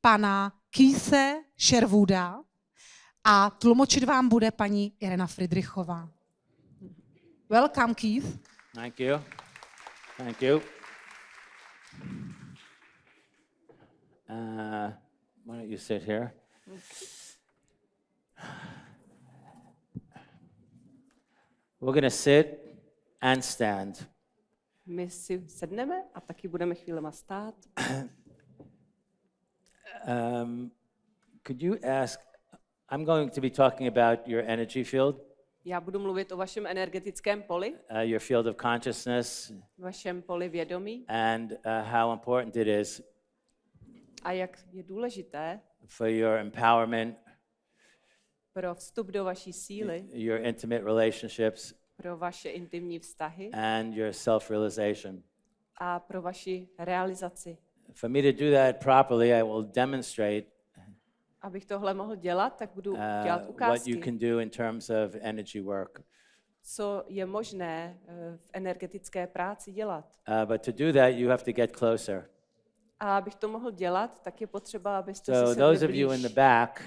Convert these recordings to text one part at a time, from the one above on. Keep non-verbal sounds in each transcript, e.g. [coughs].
pana Kýse Sherwooda a tlumočit vám bude paní Irena Friedrichová. Welcome, Keith. Thank you. Thank you. Uh, why don't you sit here? We're going to sit and stand. My si sedneme a taky budeme chvílema stát. [coughs] Um, could you ask? I'm going to be talking about your energy field, Já budu mluvit o vašem energetickém poli, uh, your field of consciousness, vašem poli vědomí and uh, how important it is a jak je důležité for your empowerment, pro vstup do vaší síly, your intimate relationships, pro vaše intimní vztahy and your self realization. a pro vaši realizaci. For me to do that properly, I will demonstrate Abych tohle mohl dělat, tak budu uh, dělat what you ukázky, can do in terms of energy work. co je možné eh, v energetické práci dělat. Uh, but to do that, you have to get closer. A abych to mohl dělat, tak je potřeba, abyste So, si those of you in the back,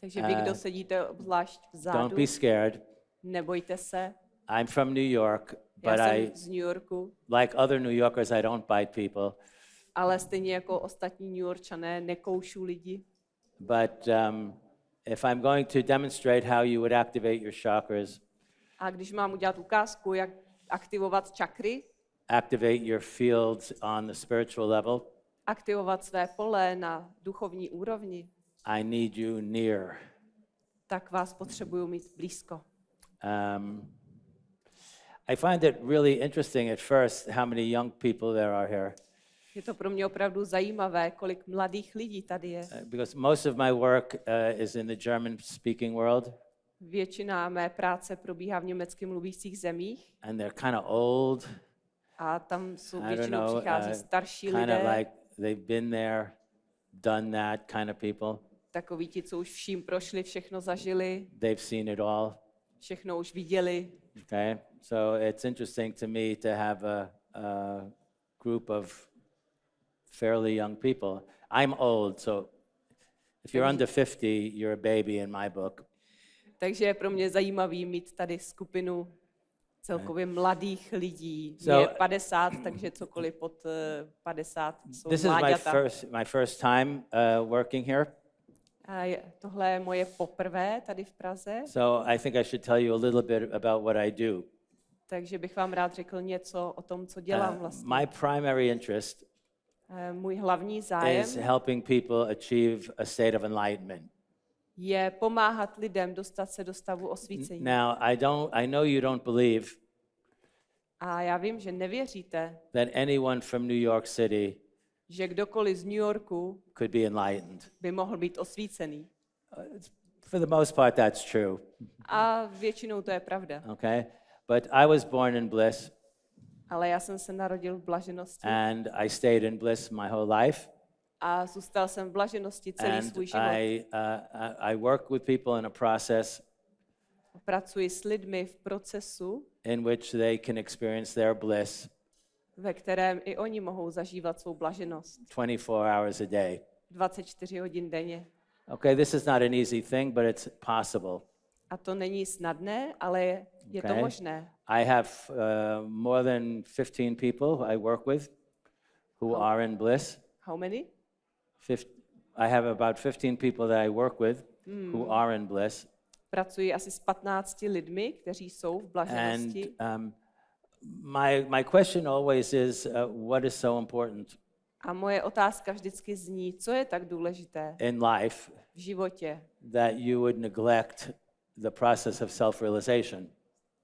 Takže vy, uh, kdo sedíte obzvlášť vzadu, don't be scared. nebojte se. I'm from New York, Já but jsem I, z New Yorku, like other New Yorkers, I don't bite people. Ale stejně jako ostatní New Yorkčané nekoušu lidi. But um, if I'm going to demonstrate how you would activate your chakras, A když mám udělat ukázku, jak aktivovat čakry, activate your fields on the spiritual level, aktivovat své pole na duchovní úrovni, I need you near. tak vás potřebuju mít blízko. Um, I find it really interesting at first how many young people there are here, Je to pro mě opravdu zajímavé, kolik mladých lidí tady je. uh, because most of my work uh, is in the German-speaking world, Většina mé práce probíhá v německy mluvících zemích and they're kind of old. a tam jsou většinou know, přichází uh, starší kind of lidé, like they've been there, done that kind of people. takoví ti, co už vším prošli, všechno zažili, They've seen it all. všechno už viděli. Okay, so it's interesting to me to have a, a group of fairly young people. I'm old, so if you're under 50, you're a baby in my book. Takže je pro mě zajímavý mít tady skupinu celkově mladých lidí. So- Mě je 50, takže cokoliv pod eh, 50 jsou This is my first my first time uh, working here, A je- tohle je moje poprvé tady v Praze, so I think I should tell you a little bit about what I do. takže bych vám rád řekl něco o tom, co dělám Uh, vlastně. my primary interest Eh, Můj hlavní zájem is helping people achieve a state of enlightenment. je pomáhat lidem dostat se do stavu osvícení. Now, I don't I know you don't believe A já vím, že nevěříte, that anyone from New York City že kdokoliv z New Yorku could be enlightened. by mohl být osvícený. For the most part, that's true. A většinou to je pravda. Okay? But I was born in bliss Ale já jsem se narodil v blaženosti and I stayed in bliss my whole life. a zůstal jsem v blaženosti celý And svůj život. I, uh, I work with people in a process Pracuji s lidmi v procesu, in which they can experience their bliss ve kterém i oni mohou zažívat svou blaženost 24 hours a day. 24 hodin denně. Okay, this is not an easy thing, but it's possible. A to není snadné, ale je, je to možné. I have uh, more than 15 people I work with who How- are in bliss. How many? Fif- I have about 15 people that I work with who are in bliss. Pracuji asi s 15 lidmi, kteří jsou v And blaženosti. um, my, my question always is uh, what is so important A moje otázka vždycky zní, co je tak důležité in life v životě, that you would neglect the process of self realization?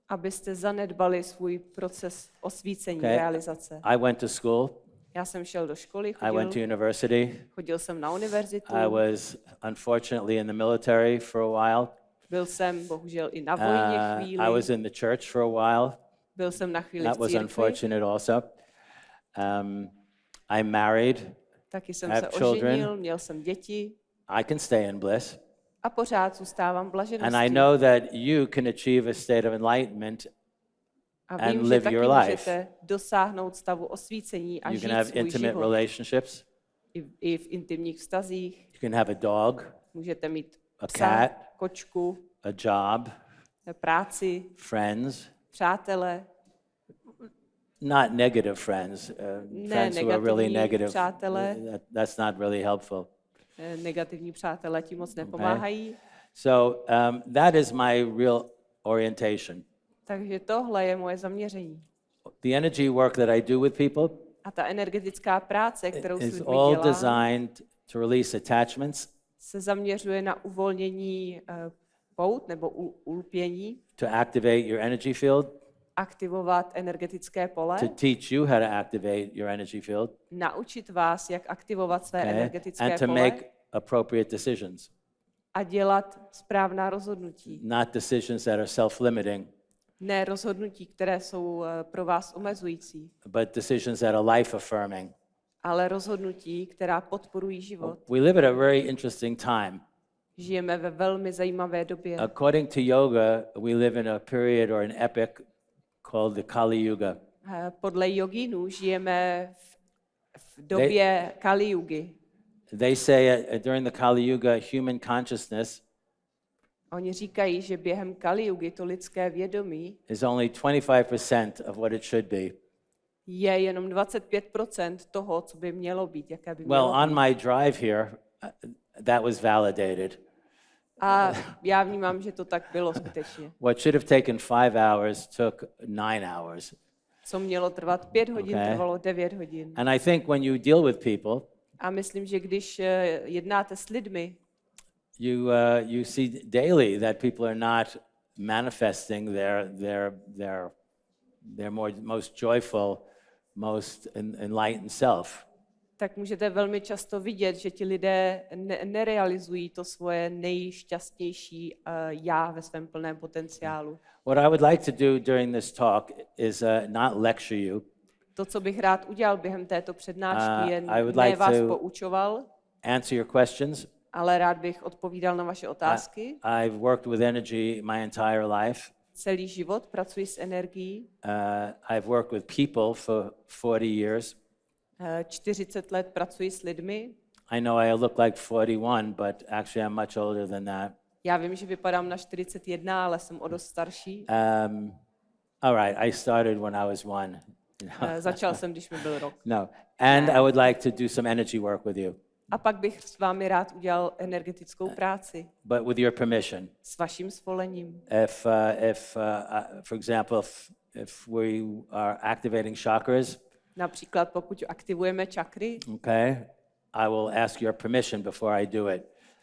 Abyste zanedbali svůj proces osvícení, Okay. realizace. I went to school, Já jsem šel do školy, I went to chodil, university, chodil jsem na univerzitu, I was unfortunately in the military for a while. byl jsem bohužel i na vojně Uh, chvíli, I was in the church for a while. byl jsem na chvíli That v was církvi, unfortunate also. Um, I'm married. taky jsem I se have children. oženil, měl jsem děti I can stay in bliss. A pořád zůstávám v And I know that you can achieve a state of enlightenment. A and vím, že live your life. můžete dosáhnout stavu osvícení a You žít can have svůj intimate život. relationships. i, i v intimních vztazích. You can have a dog, Můžete mít A psa, cat. kočku, a job, práci, friends, přátele, not negative friends, uh, Ne, friends who are really negative. přátelé. That, that's not really helpful. Eh, negativní přátelé ti moc nepomáhají. So um, that is my real orientation. Takže tohle je moje zaměření. The energy work that I do with people A ta energetická práce, kterou is all dělám, designed to release attachments, se zaměřuje na uvolnění eh, pout nebo u- ulpění, to activate your energy field, aktivovat energetické pole, to teach you how to activate your energy field, naučit vás, jak aktivovat své okay? energetické and to pole make appropriate decisions, a dělat správná rozhodnutí. not decisions that are self-limiting, Ne rozhodnutí, které jsou eh, pro vás omezující, but decisions that are life-affirming. ale rozhodnutí, která podporují život. We live at a very interesting time. Žijeme ve velmi zajímavé době. According to yoga, we live in a period or an epoch called the Kali Yuga. Podle jogínů žijeme v, v době Kali Yugy. They say uh, during the Kali Yuga, human consciousness Oni říkají, že během Kali Yugy to lidské vědomí is only 25% of what it should be. je jenom 25% toho, co by mělo být, jaké by Well, mělo být. on my drive here, uh, that was validated. A já vnímám, že to tak bylo skutečně. What should have taken five hours took nine hours. Co mělo trvat pět hodin, Okay. trvalo devět hodin. And I think when you deal with people, A myslím, že když eh, jednáte s lidmi, you, uh, you see daily that people are not manifesting their, their, their, their more, most joyful, most en- enlightened self. Tak můžete velmi často vidět, že ti lidé ne- nerealizují to svoje nejšťastnější uh, já ve svém plném potenciálu. What I would like to do during this talk is uh, not lecture you, To, co bych rád udělal během této přednášky, Uh, je I would ne like vás to- poučoval, answer your questions. ale rád bych odpovídal na vaše otázky. I've worked with energy my entire life. Celý život pracuji s energií. Uh, I've worked with people for 40 years. Eh, 40 let pracuji s lidmi. I know I look like 41, but actually I'm much older than that. Já vím, že vypadám na 41, ale jsem o dost starší. Um, all right, I started when I was one. Eh, Začal jsem, když mi byl rok. [laughs] No, and I would like to do some energy work with you, A pak bych s vámi rád udělal energetickou práci but with your permission. s vaším svolením. If, uh, if uh, uh, for example, if, if we are activating chakras, Například pokud aktivujeme čakry, okay, I will ask your permission before I do it.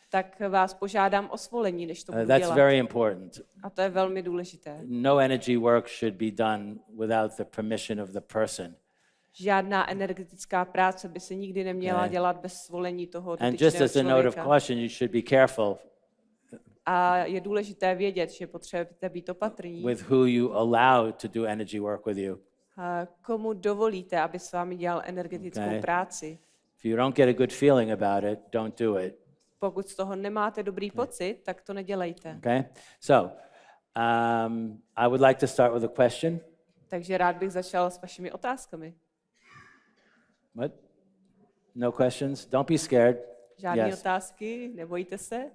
tak vás požádám o svolení, než to Uh, budu that's dělat. very important. A to je velmi důležité. No energy work should be done without the permission of the person. Žádná energetická práce by se nikdy neměla dělat bez svolení toho And just dotyčného as a note of člověka. caution, you should be careful A je důležité vědět, že potřebujete být opatrní. with who you allow to do energy work with you. Komu dovolíte, aby s vámi dělal energetickou Okay. práci? If you don't get a good feeling about it, don't do it. Pokud z toho nemáte dobrý pocit, tak to nedělejte. Okay? So, um, I would like to start with a question. Takže rád bych začal s vašimi otázkami. What? No questions? Don't be scared. Žádné Yes. otázky, nebojte se.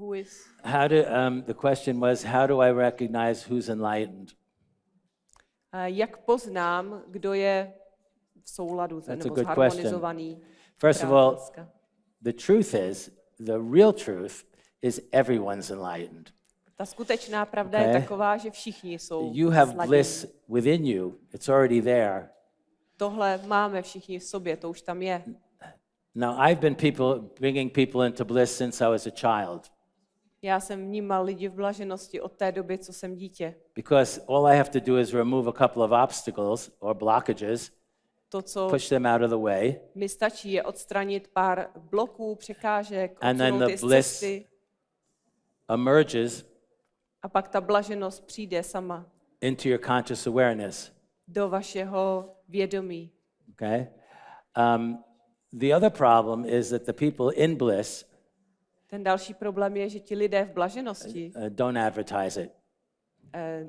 Who is, How do, um, the question was, how do I recognize who's enlightened? a jak poznám, kdo je v souladu That's a nebo good zharmonizovaný? First of all, the truth is, the real truth is everyone's enlightened. Ta skutečná pravda Okay. je taková, že všichni jsou You have sladění. bliss within you, it's already there. Tohle máme všichni v sobě, to už tam je. Now, I've been people, bringing people into bliss since I was a child Já jsem vnímal lidi v blaženosti od té doby, co jsem dítě. because all I have to do is remove a couple of obstacles or blockages, To, co push them out of the way, mi stačí, je odstranit pár bloků, překážek, And then the bliss- cesty emerges a pak ta blaženost přijde sama into your conscious awareness. do vašeho vědomí. Okay? Um, the other problem is that the people in bliss Ten další problém je, že ti lidé v blaženosti uh, don't advertise it, eh,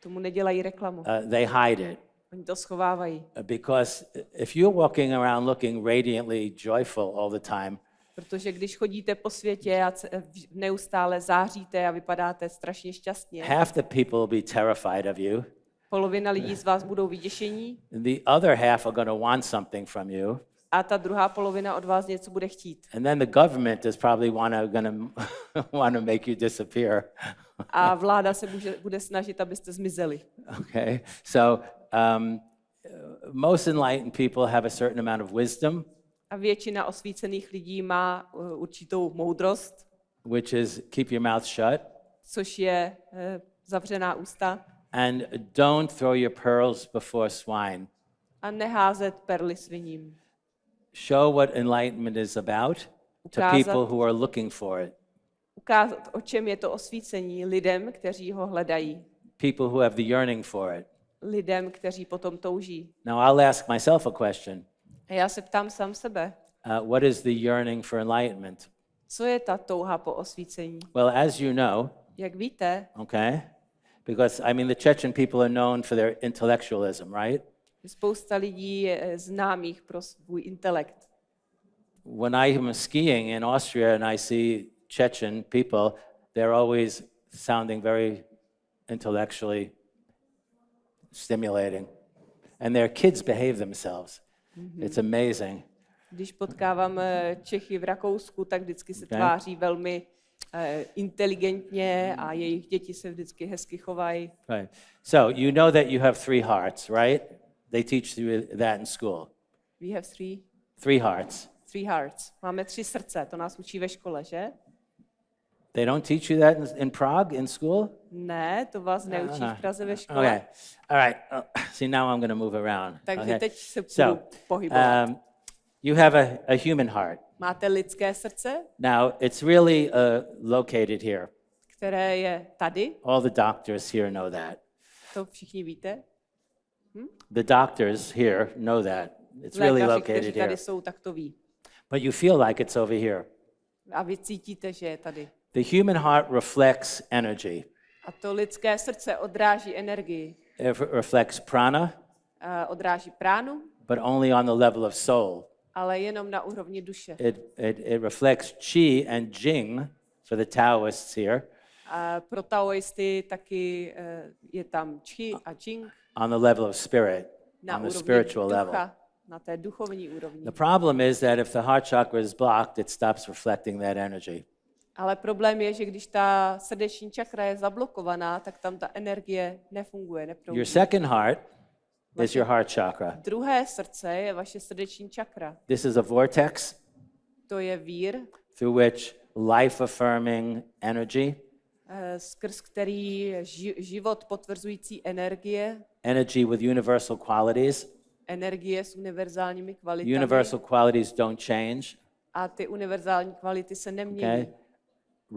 tomu nedělají reklamu. uh, they hide it. Oni to schovávají, because if you're walking around looking radiantly joyful all the time, protože když chodíte po světě a ce- neustále záříte a vypadáte strašně šťastně, half the people will be terrified of you. polovina lidí z vás budou vyděšení The other half are going to want something from you. A ta druhá polovina od vás něco bude chtít. And then the government is probably wanna, gonna [laughs] want to make you disappear. A [laughs] vláda se bude, bude snažit, abyste zmizeli. Okay? So um, most enlightened people have a certain amount of wisdom, A většina osvícených lidí má uh, určitou moudrost, which is keep your mouth shut což je eh, zavřená ústa and don't throw your pearls before swine. a neházet perly sviním. Show what enlightenment is about to people who are looking for it, Ukázat, o čem je to osvícení lidem, kteří ho hledají, people who have the yearning for it. lidem, kteří potom touží. Now, I'll ask myself a question A já se ptám sám sebe, uh, What is the yearning for enlightenment? co je ta touha po osvícení? Well, as you know, Jak víte, okay, because I mean, the Chechen people are known for their intellectualism, right? Spousta lidí je eh, známých pro svůj intelekt. When I'm skiing in Austria and I see Chechen people, they're always sounding very intellectually stimulating. And their kids behave themselves. It's amazing. Když potkávám eh, Čechy v Rakousku, tak vždycky se tváří velmi eh, inteligentně a jejich děti se vždycky hezky chovají. Right. So you know that you have three hearts, right? They teach you that in school. We have three, Three hearts. three hearts. Máme tři srdce, to nás učí ve škole, že? They don't teach you that in, in Prague in school? Ne, to vás neučí v Praze ve škole. Okay. All right. Uh, see, now I'm going to move around. Takže okay. teď se So, pohybovat. um, you have a, a human heart. Máte lidské srdce, Now, it's really uh, located here. které je tady, All the doctors here know that. to všichni víte. The doctors here know that. It's really Lékaři, kteří located here. tady jsou, tak to ví. But you feel like it's over here. A vy cítíte, že je tady. The human heart reflects energy, A to lidské srdce odráží energii, it re- reflects prana, odráží pránu, but only on the level of soul. ale jenom na úrovni duše. It, it, it reflects qi and jing for the Taoists here A pro taoisty taky eh, je tam chi a jing on the level of spirit, na on the spiritual level. ducha, na té duchovní úrovni. The problem is that if the heart chakra is blocked, it stops reflecting that energy. Ale problém je, že když ta srdeční čakra je zablokovaná, tak tam ta energie nefunguje, Your neproudí. second heart is your heart chakra. Druhé srdce je vaše srdeční čakra. This is a vortex To je vír, through which life affirming energy, skrz který život potvrzující energie, energy with universal qualities, energie s univerzálními kvalitami. universal qualities don't change, A ty univerzální kvality se nemění. okay,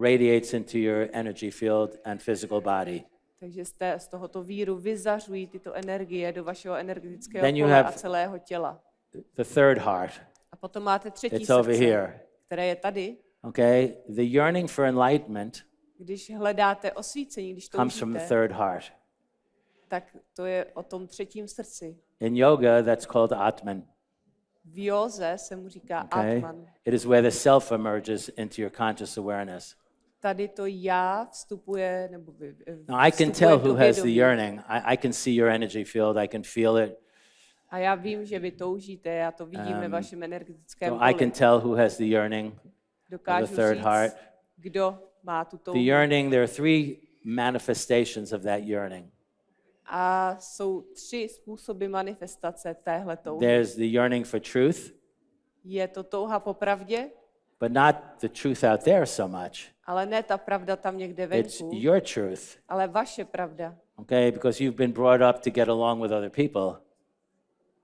radiates into your energy field and physical body. Takže z, té, z tohoto víru vyzařují tyto energie do vašeho energetického Then you pole a have- celého těla. The third heart, A potom máte třetí it's over srdce, here, které je tady. okay? The yearning for enlightenment Když hledáte osvícení, když comes from the third heart. tak to je o tom třetím srdci. In yoga, that's called Atman. V józe se mu říká Okay? Atman. It is where the self emerges into your conscious awareness. Tady to já vstupuje, nebo vy- Now, I can vstupuje tell who has the yearning. I, I can see your energy field, I can feel it. A já vím, že vy toužíte, já to vidím ve Um, vašem energetickém So I poli. can tell who has the yearning. Dokážu the third říct, heart. kdo The yearning, there are three manifestations of that yearning. A jsou tři způsoby manifestace téhle touhy. There's the yearning for truth, Je to touha po pravdě, but not the truth out there so much. ale ne ta pravda tam někde It's your truth, ale vaše pravda. okay? Because you've been brought up to get along with other people.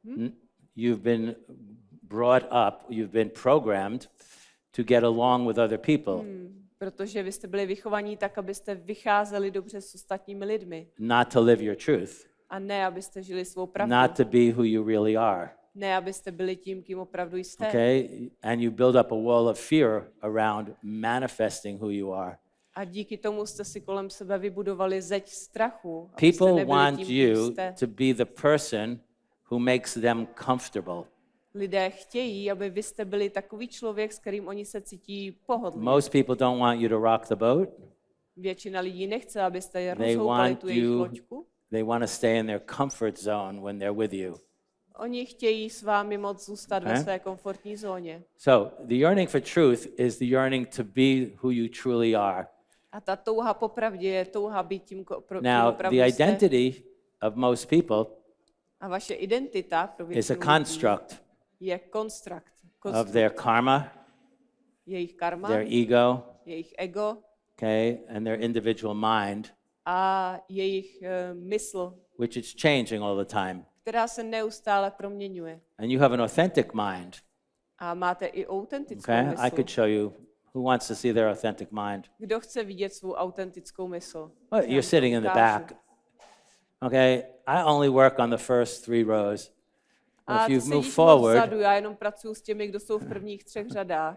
Hmm? N- You've been brought up, you've been programmed to get along with other people, hmm. Protože vy jste byli vychovaní tak, abyste vycházeli dobře s ostatními lidmi. not to live your truth, A ne, abyste žili svou pravdu. not to be who you really are. Ne, abyste byli tím, kým opravdu jste. Okay? And you build up a wall of fear around manifesting who you are. A díky tomu jste si kolem sebe vybudovali zeď strachu. People want tím, you to be the person who makes them comfortable. Lidé chtějí, aby vy jste byli takový člověk, s kterým oni se cítí pohodlně. Most people don't want you to rock the boat. Většina lidí nechce, abyste je rozhoupali tu jejich loďku. they want to stay in their comfort zone when they're with you. Oni chtějí s vámi moc zůstat ve Eh? své komfortní zóně. So the yearning for truth is the yearning to be who you truly are. A ta touha po pravdě je touha být tím, pro, Now, the jste. identity of most people A vaše identita pro is a většinu lidí construct je konstrukt. of their karma, Jejich karma, their ego, jejich ego okay, and their individual mind, a jejich uh, mysl, which is changing all the time. která se neustále proměňuje. And you have an authentic mind, A máte i autentickou okay? mysl. I could show you who wants to see their authentic mind. Kdo chce vidět svou autentickou mysl? Well, you're sitting in the back. Okay, I only work on the first three rows. A If you move forward, vzadu, já jenom pracuji s těmi, kdo jsou v prvních třech řadách.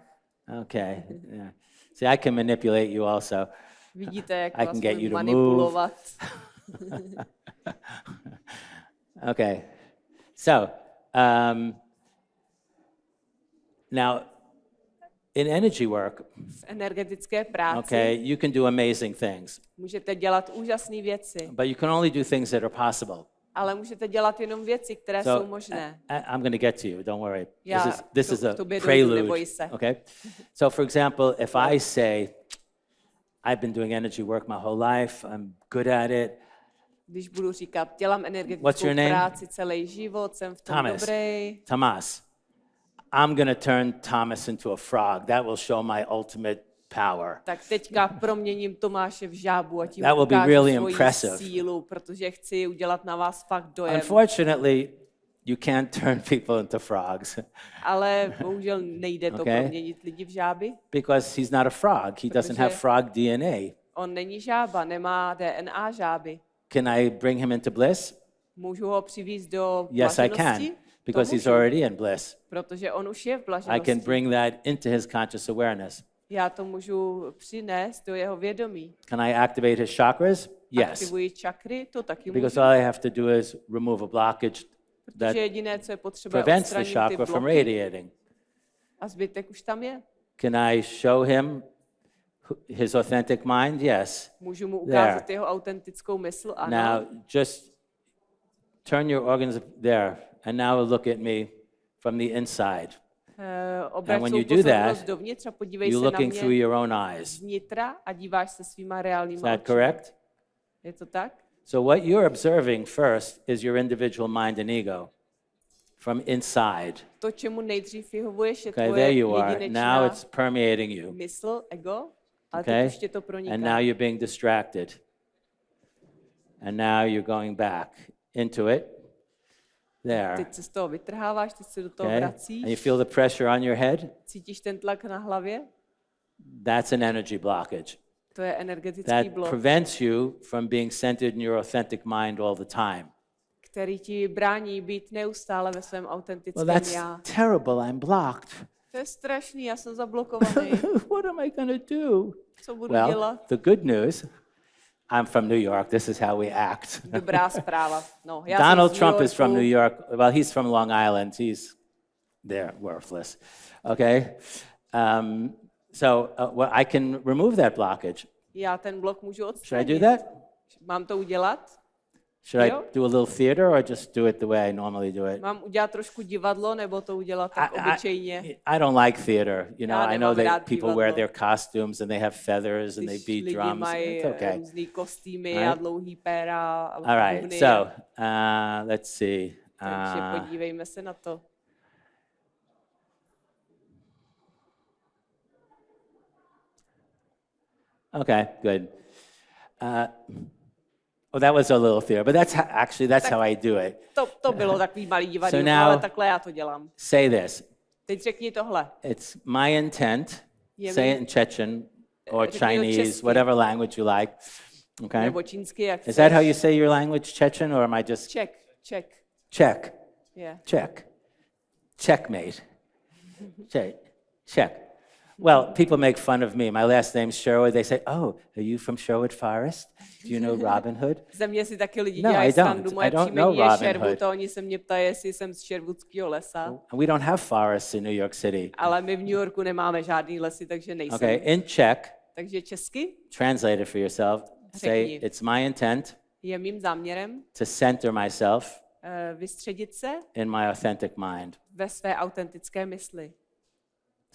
okay, yeah. See, I can manipulate you also. Vidíte, jak I vás can get umím you to move. manipulovat. [laughs] Okay, so um, now in energy work, V energetické práci okay, you can do amazing things, můžete dělat úžasné věci, but you can only do things that are possible. Ale můžete dělat jenom věci, které So jsou možné. I, I'm going to get to you. Don't worry. Já this is this to- is a dojdu, prelude. se. Okay. So, for example, if I say, "I've been doing energy work my whole life. I'm good at it," Když budu říkat, dělám energetickou práci celý život, jsem v tom Thomas. dobrý, Thomas, I'm going to turn Thomas into a frog. That will show my ultimate power. tak teďka proměním Tomáše v žábu a tím That will be really impressive. sílu, protože chci udělat na vás fakt dojem. Unfortunately, you can't turn [laughs] people into frogs Ale bohužel nejde to Okay. proměnit lidi v žáby. because he's not a frog. He doesn't have frog DNA. On není žába, nemá DNA žáby. Can I bring him into bliss? Můžu ho přivést do Yes, I can, because he's already in bliss. protože on už je v I blaženosti. can bring that into his conscious awareness. Já to můžu přinést do jeho vědomí. Can I activate his chakras? Yes. Aktivuji čakry, to taky Because můžu. all I have to do is remove a blockage that Protože jediné, co je potřeba, prevents the odstranit ty chakra from bloky radiating. a zbytek už tam je. Can I show him his authentic mind? Yes. Můžu mu There. ukázat jeho autentickou mysl, ano. Now, just turn your organs there, and now look at me from the inside. Eh, obrať when you do that, You're looking through your own eyes. Is that correct? Je to tak? So, what you're observing first is your individual mind and ego from inside. To, čemu nejdřív vyhovuješ, je Okay, tvoje there you are. Now it's permeating you. mysl, ego, ale Okay? teď už tě to proniká. And now you're being distracted. And now you're going back into it. There. Teď se z toho vytrháváš, teď se do toho Okay? vracíš, And you feel the pressure on your head? cítíš ten tlak na hlavě, That's an energy blockage. to je energetický That blok, prevents you from being centered in your authentic mind all the time. který ti brání být neustále ve svém Well, autentickém that's já. terrible. I'm blocked. To je strašný, já jsem [laughs] zablokovaný. what am I to do? Co budu Well, dělat? the good news I'm from New York. This is how we act. Dobrá zpráva. No, já Donald Trump is from New York. Well, he's from Long Island. He's they're worthless. Okay? Um, so uh, well, I can remove that blockage. Já ten blok můžu Should I do that? Mám to udělat? Should I do a little theater or just do it the way I normally do it? Mám udělat trošku divadlo, nebo to udělat tak I, obyčejně? I, I don't like theater. You know, I know that people wear their costumes and they have feathers and they beat drums. mají It's okay. různý kostýmy Right. a dlouhý péra a All right. So uh, let's see. Takže Uh, podívejme se na to. okay. Good. Uh, oh, that was a little theater, but that's how, actually that's how I do it. To, to bylo takový malý divadlo, So now- ale takhle já to dělám. Say this. Teď řekni tohle. It's my intent. Je Say it in Chechen or Chinese, whatever language you like. Okay. Nebo čínsky, jak Is that how you say your language, Chechen, or am I just Czech? Czech. Czech. Yeah. Czech. Checkmate. Check. Check. Well, people make fun of me. My last name's Sherwood. They say, "Oh, are you from Sherwood Forest? Do you know Robin Hood?" [laughs] Ze mě si taky lidi No, dělají I don't. Moje I don't příjmení know je Robin Sherwood Hood. a oni se mě ptají, jestli jsem z Sherwoodského lesa. And we don't have forests in New York City. Ale my v New Yorku nemáme žádný lesy, takže nejsem. Okay, in Czech, Takže česky translate it for yourself. Say, Řekni. "It's my intent je mým záměrem to center myself uh, vystředit se in my authentic mind." ve své autentické mysli.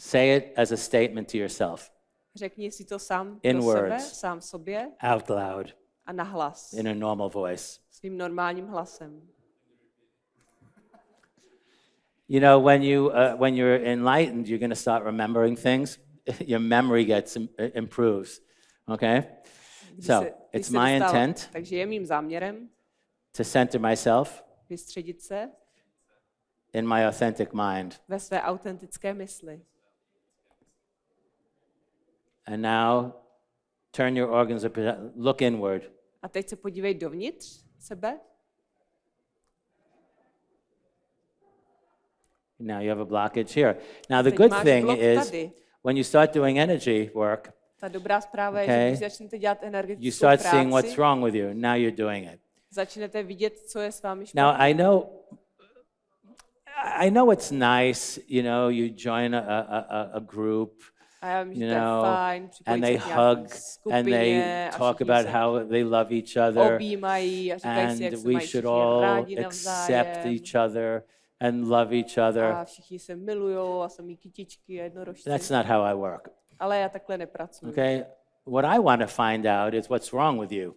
Say it as a statement to yourself, Řekni si to sám In sebe, words. sám sobě out loud, a nahlas, in a normal voice. svým normálním hlasem. You know, when you uh, when you're enlightened, you're going to start remembering things. [laughs] Your memory gets im- improves. Okay, Když so se- it's my intent Takže je mým záměrem to center myself vystředit se in my authentic mind. ve své autentické mysli. And now, turn your organs of look inward. A teď se podívej dovnitř sebe. Now you have a blockage here. Now the good thing is tady. when you start doing energy work, Ta dobrá zpráva je, Okay. že když začnete dělat you energetickou start seeing what's wrong with you. Now you're doing it. začnete vidět, co je s vámi Now. I know I know it's nice, you know, you join a, a, a group, A já vím, že you to je know, fajn, připojit and se they k nějaký hug and skupině they a talk všichni about se how they love each other objímají a říkají si, jak and se we mají should všichni all rádi accept navzájem. each other and love each A other. všichni se milujou a jsou mý kytičky a jednorožci. That's not how I work. Ale já takhle nepracuji. Okay? What I want to find out is what's wrong with you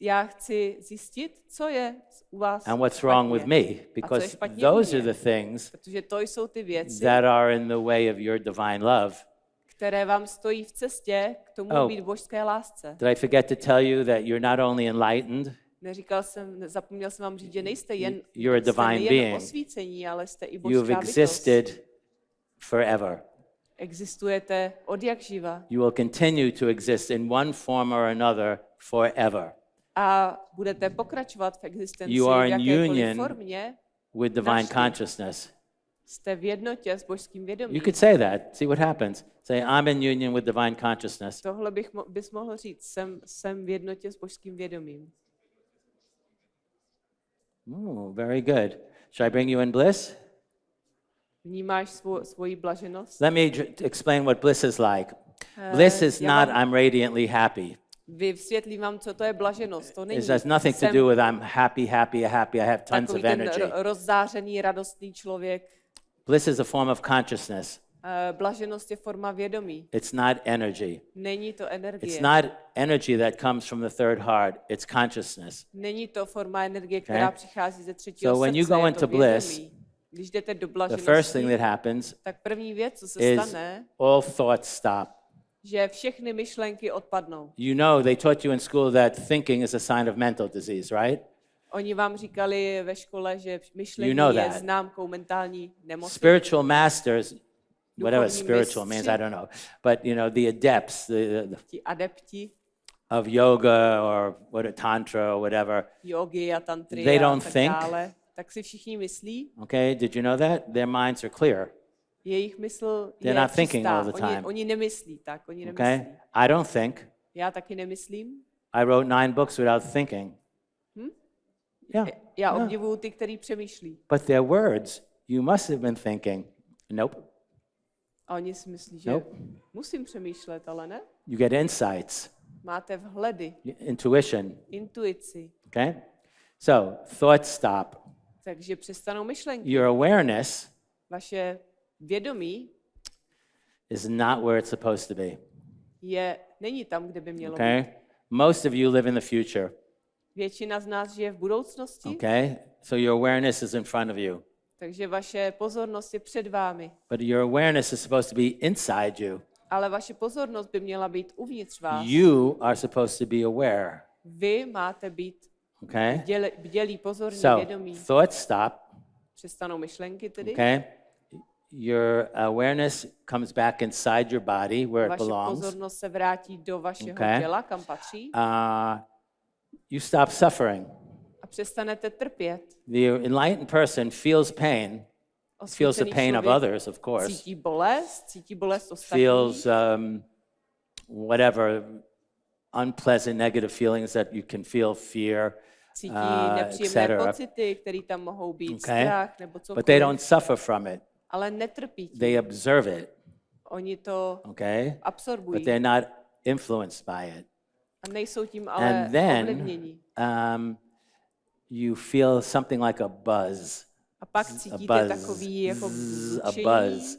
Já chci zjistit, co je u vás and what's špatně. wrong with me because špatně u those are mě. the things Protože to jsou ty věci, that are in the way of your divine love. Které vám stojí v cestě k tomu Oh. být božské lásce. Did I forget to tell you that you're not only enlightened, Neříkal jsem, zapomněl jsem vám říct, že nejste jen, You're a jste divine nejen being. osvícení, ale jste i you've božská bytost. existed forever. Existujete od jak živa You will continue to exist in one form or another forever a budete pokračovat v existenci You are v in union formě. with divine consciousness. Jste v jednotě s božským vědomím. You could say that. See what happens. Say, I'm in union with divine consciousness. Tohle bych mo- bys mohl říct, jsem, jsem v jednotě s božským vědomím. Ooh, very good. Should I bring you in bliss? Vnímáš svou, svoji blaženost? Let me explain what bliss is like. Bliss is not vám- I'm radiantly happy. Vysvětlím vám, co to je blaženost. To není It has nothing to jsem do with I'm happy, happy, happy, I have tons of energy. ro- rozzářený, radostný člověk. Bliss is a form of consciousness. Eh, Blaženost je forma vědomí. It's not energy. Není to energie. It's not energy that comes from the third heart, it's consciousness. Není to forma energie, která přichází ze třetího So when you srdce, go into to bliss. Když jdete do The first thing that happens tak první věc, co se is stane, all thoughts stop. že všechny myšlenky odpadnou. You know, they taught you in school that thinking is a sign of mental disease, right? Oni vám říkali ve škole, že myšlení You know je that. známkou mentální nemoci. Spiritual masters, whatever spiritual means. I don't know, but you know, the adepts the, the, Ti adepti of yoga or what a tantra or whatever, jogy a tantry They don't tak think. dále, tak si všichni myslí, okay? Did you know that? Their minds are clear, jejich mysl They're je not thinking all the Oni, time. oni nemyslí tak, oni nemyslí. okay? I don't think. Já taky nemyslím. I wrote nine books without thinking. Yeah. Já Yeah. obdivuju ty, který přemýšlí. But their words, you must have been thinking, nope, A oni si myslí, že Nope. musím přemýšlet, ale ne. you get insights, Máte vhledy, intuition, intuici, okay? So thoughts stop. takže přestanou myšlenky. Your awareness Vaše vědomí is not where it's supposed to be, je, není tam, kde by mělo být. okay? Most of you live in the future, Většina z nás žije v budoucnosti, okay? So your awareness is in front of you. takže vaše pozornost je před vámi. But your awareness is supposed to be inside you. Ale vaše pozornost by měla být uvnitř vás. You are supposed to be aware, Vy máte být okay? bděle, bdělí, pozorní, So vědomí. thoughts stop, Přestanou myšlenky tedy. okay? Your awareness comes back inside your body where it Vaše belongs. pozornost se vrátí do vašeho Okay. těla, kam patří. Uh, you stop suffering. A přestanete trpět. The enlightened person feels pain, feels the pain of others, of course, Cítí bolest, cítí bolest ostatních. feels um, whatever unpleasant, negative feelings that you can feel, fear, cítí uh, nepříjemné etc. pocity, které tam mohou být, Okay? strach nebo But they don't suffer from it. ale netrpí tím. They observe it, Oni to okay? absorbují But they're not influenced by it. A nejsou tím ale And then um, you feel something like a buzz. A pak a cítíte buzz, takový jako zzz, a buzz.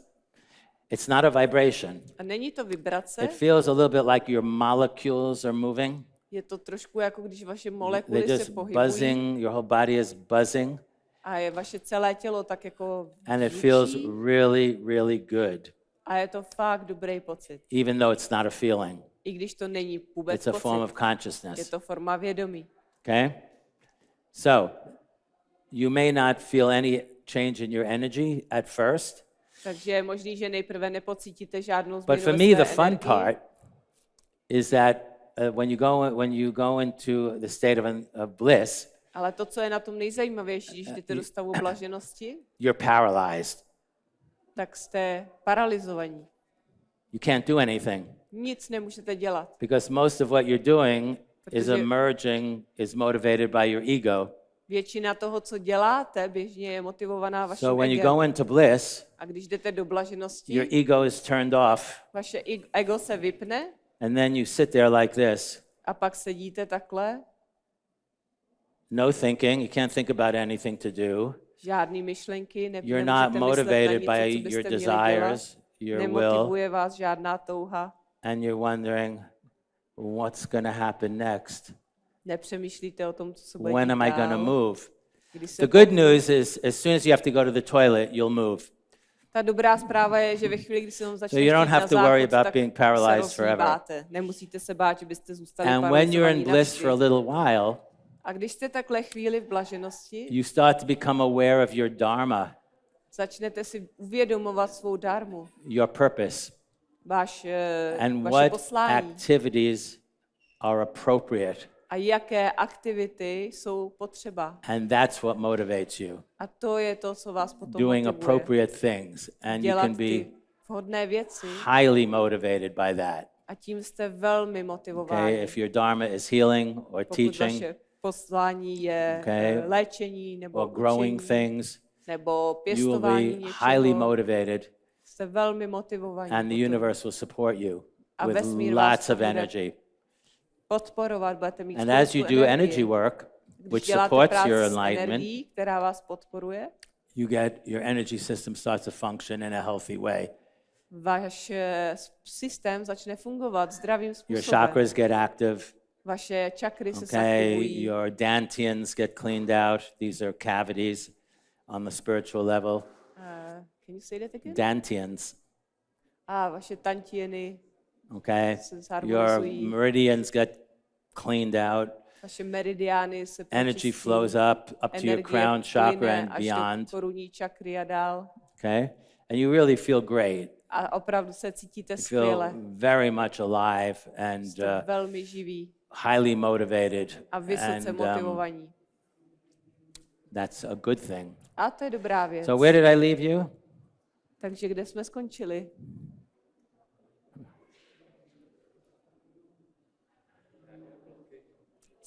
It's not a vibration. A není to vibrace, It feels a little bit like your molecules are moving. je to trošku jako když vaše They're molekuly se just pohybují buzzing. Your whole body is buzzing, a je vaše celé tělo tak jako and it feels really, really good, a je to fakt dobrý pocit. even though it's not a feeling. I když to není vůbec It's a form pocit, of je consciousness. to forma vědomí. Okay? So, you may not feel any change in your energy at first, Takže je možný, že nejprve nepocítíte žádnou but změnu for ve me, the fun energii, part is that uh, when you go when you go into the state of, an, of bliss, Ale to, co je na tom nejzajímavější, když jdete do stavu [clears throat] blaženosti, you're paralyzed. tak jste paralizovaní. You can't do anything Nic nemůžete dělat. because most of what you're doing is emerging, is motivated by your ego. Většina toho, co děláte, běžně je motivovaná vaším So when you go into bliss, A když jdete do blaženosti, your ego is turned off, vaše ego se vypne and then you sit there like this. a pak sedíte takhle, No thinking, you can't think about anything to do. žádný myšlenky, ne, You're not motivated něco, by your desires, dělat. your will, Nemotivuje vás žádná touha. And you're wondering what's going to happen next. Nepřemýšlíte o tom, co bude When am I going to move? The good news is, as soon as you have to go to the toilet, you'll move. Ta dobrá zpráva je, že ve chvíli, kdy se vám začne you don't have to worry about being paralyzed forever. Nemusíte se bát, že byste zůstali And when you're in bliss for a little while, A když jste takhle chvíli v blaženosti, you start to become aware of your dharma, začnete si uvědomovat svou dármu, your purpose, váš, eh, and vaše what poslání activities are appropriate. a jaké aktivity jsou potřeba. And that's what motivates you. A to je to, co vás potom Doing motivuje. appropriate things. And you Dělat can ty be vhodné věci highly motivated by that. a tím jste velmi motivováni. Okay, if your dharma is healing or Pokud teaching vaše poslání je Okay. eh, léčení nebo or growing učení, things, nebo you will pěstování be highly něčeho, motivated jste velmi motivovaní and the universe will support you A with lots of energy. podporovat, budete mít And as you do energie. energy work, which supports your enlightenment, energií, která vás podporuje, you get your energy system starts to function in a healthy way. váš eh, systém začne fungovat zdravým Your chakras get active. Vaše čakry se Okay, zaktivují. your dantians get cleaned out. These are cavities on the spiritual level. Uh, can you say that again? Dantians. A vaše tantieny, Okay, your meridians get cleaned out. vaše meridiány se Energy flows up up to your crown chakra and beyond. korunní čakry a dál. Okay, and you really feel great. A opravdu se cítíte You feel skvěle. very much alive and uh, velmi živí highly motivated, a vysoce and um, that's a good thing. A to je dobrá věc. So where did I leave you? Takže kde jsme skončili?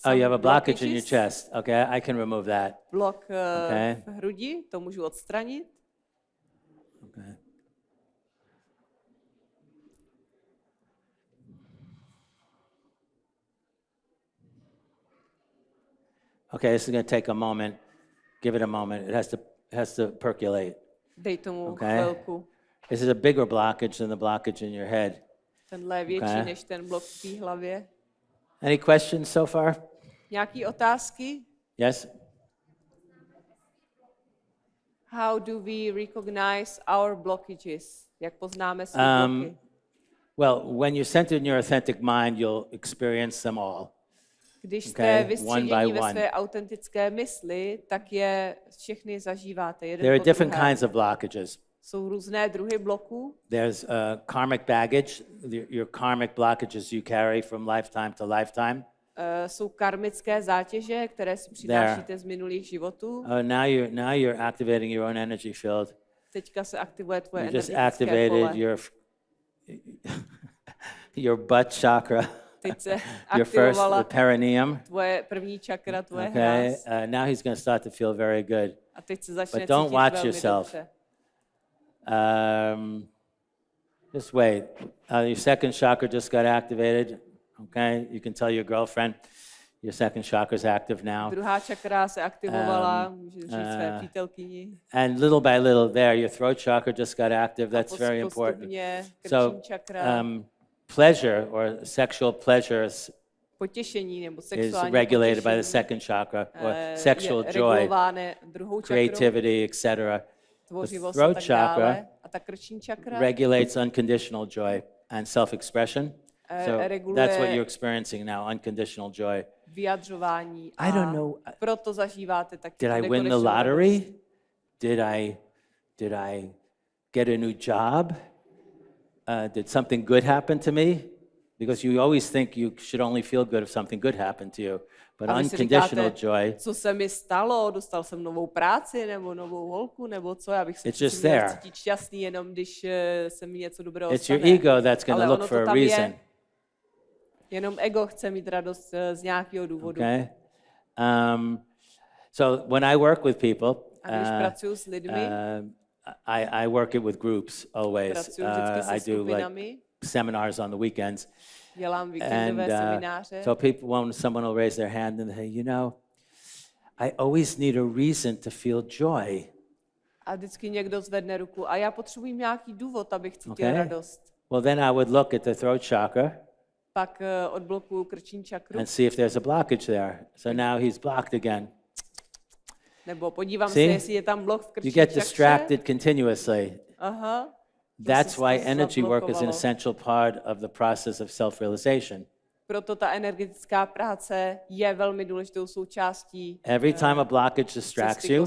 Oh, you have a blockage in your chest. Okay, I can remove that. Blok eh, Okay. v hrudi, to můžu odstranit. Okay. Okay, this is going to take a moment. Give it a moment. It has to it has to percolate. Dej tomu Okay. chvilku. This is a bigger blockage than the blockage in your head. Tenhle je větší Okay. než ten blok v té hlavě. Any questions so far? Nějaký otázky? Yes? How do we recognize our blockages? Jak poznáme své Um, bloky? Well, when you're centered in your authentic mind, you'll experience them all. Když okay, jste one vystředění by ve své autentické mysli, tak je všechny zažíváte jeden There are different druhém. kinds of blockages. Jsou různé druhy bloků. There's uh, karmic baggage, your, karmic blockages you carry from lifetime to lifetime. Uh, jsou karmické zátěže, které si přinášíte z minulých životů. Oh, now you're now you're activating your own energy field. Teďka se aktivuje tvoje You just energetické activated pole. your [laughs] your butt chakra, Teď se [laughs] your first aktivovala the perineum. tvoje první čakra, tvoje Okay, hráz. uh, now he's going to start to feel very good. A teď se začne But don't cítit watch velmi yourself. dobře. Um, just wait. Uh, your second chakra just got activated. Okay, you can tell your girlfriend your second chakra is active now. Druhá čakra se aktivovala, Um, říct své uh, přítelkyni. And little by little, there, your throat chakra just got active. That's very important. postupně So, čakra, um, pleasure or sexual pleasure is, potěšení nebo is sexuální regulated by the second chakra, or eh, sexual joy, creativity, etc. tvořivost throat tak chakra regulates unconditional joy and self-expression. eh, So that's what you're experiencing now, unconditional joy. vyjadřování I don't know, proto zažíváte taky Did I win the lottery? Did I, did I get a new job? Uh, did something good happen to me? Because you always think you should only feel good if something good happened to you. But A unconditional říkáte, joy, co se mi stalo, dostal jsem novou práci nebo novou holku, nebo co, já bych se It's just there. cítit šťastný, jenom když eh, se mi něco dobrého it's your ego that's going Ale to look for a reason. je. Jenom ego chce mít radost eh, z nějakého důvodu. Okay? Um, so when I work with people, A když uh, pracuji s lidmi, uh, I, I work it with groups always. Uh, I do like seminars on the weekends. And uh, so people, when someone will raise their hand and say, you know, I always need a reason to feel joy. A vždycky někdo zvedne ruku a já potřebuji nějaký důvod, abych cítil Okay. radost. Well, then I would look at the throat chakra Pak eh, odblokuju krční čakru, and see if there's a blockage there. So now he's blocked again. Nebo podívám See? se, jestli je tam blok v You get distracted continuously. Aha. That's why energy work is an essential part of the process of self realization. Proto ta energetická práce je velmi důležitou součástí Every time a blockage distracts you.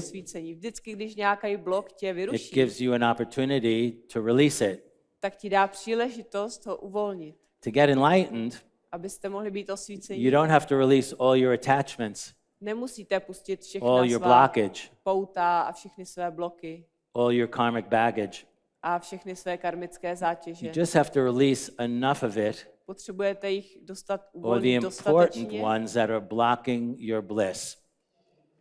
Vždycky, když nějaký blok tě it vyruší, gives you an opportunity to release it. tak ti dá příležitost ho uvolnit, To get enlightened, abyste mohli být osvícení. you don't have to release all your attachments, Nemusíte pustit všechna all your svá blockage, pouta a všechny své bloky all your karmic baggage. a všechny své karmické zátěže. You just have to release enough of it, Potřebujete jich dostat or the uvolnit important dostatečně, ones that are blocking your bliss.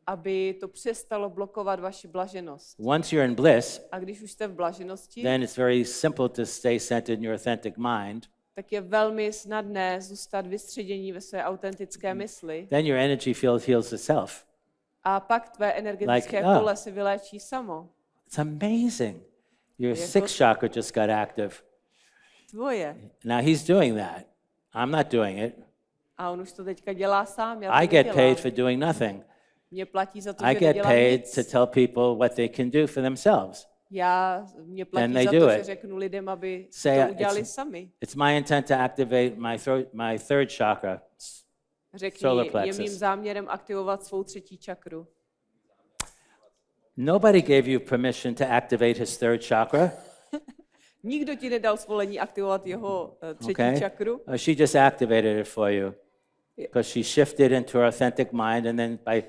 aby to přestalo blokovat vaši blaženost. Once you're in bliss, A když už jste v blaženosti, then it's very simple to stay centered in your authentic mind. Tak je velmi snadné zůstat vystředění ve své autentické Mm. mysli. Then your energy field heals itself. A pak tvé energetické Like, ah. pole si vyléčí samo. It's amazing. Your Yeah, sixth chakra just got active. Tvoje. Now he's doing that. I'm not doing it. A on už to teďka dělá sám. Já to I get nedělám. paid for doing nothing. Mě platí za to, I že get paid nic. to tell people what they can do for themselves. Já, mě platí they za do to, it. že řeknu lidem, aby Say, to udělali it's- sami. It's my intent to activate my, throat, my third chakra. Řekni, solar je plexus. mým záměrem aktivovat svou třetí čakru. Nobody gave you permission to activate his third chakra. [laughs] Nikdo ti nedal svolení aktivovat jeho eh, třetí Okay? čakru. Uh, she just activated it for you because she shifted into her authentic mind, and then by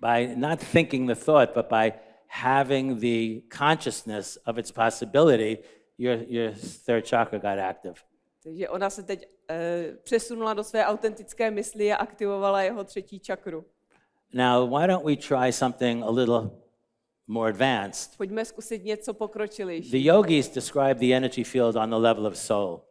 by not thinking the thought, but by having the consciousness of its possibility, your your third chakra got active. Takže ona se teď eh, přesunula do své autentické mysli a aktivovala jeho třetí čakru. Now, why don't we try something a little more advanced? Pojďme zkusit něco pokročilejší. The yogis describe the energy field on the level of soul.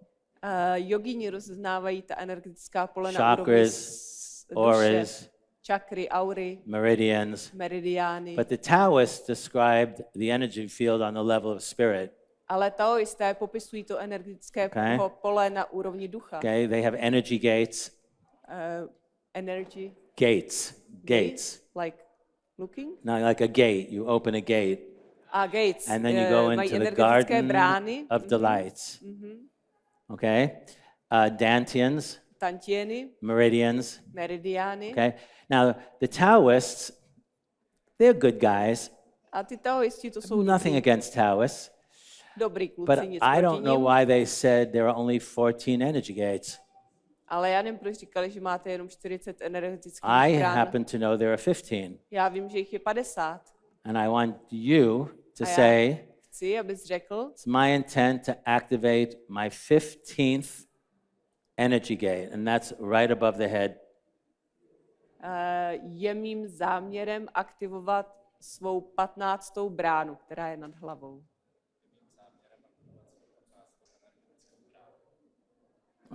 Uh, jogíni rozeznávají ta energetická pole na úrovni Chakras, duše, auras, čakry, aury, meridians. meridiány. But the Taoists described the energy field on the level of spirit. Ale taoisté popisují to energetické Okay. pole na úrovni ducha. Okay, they have energy gates. Uh, energy. Gates. Gates. Like looking. Now, like a gate, you open a gate, A gates. and then you go mají into the garden brány. of mhm, delights. Okay, uh, dantians, Meridians. meridiány. Okay, now the Taoists, they're good guys. A ty taoisti to jsou Nothing against Taoists, dobrý kluci, but I don't know why they said there are only 14 energy gates. Ale já nevím, proč říkali, že máte jenom 40 energetických I happen to know there are 15. Já vím, že jich je 50. And I want you to say, Chci, abys řekl, it's my intent to activate my 15th energy gate, and that's right above the head. eh, je mým záměrem aktivovat svou patnáctou bránu, která je nad hlavou.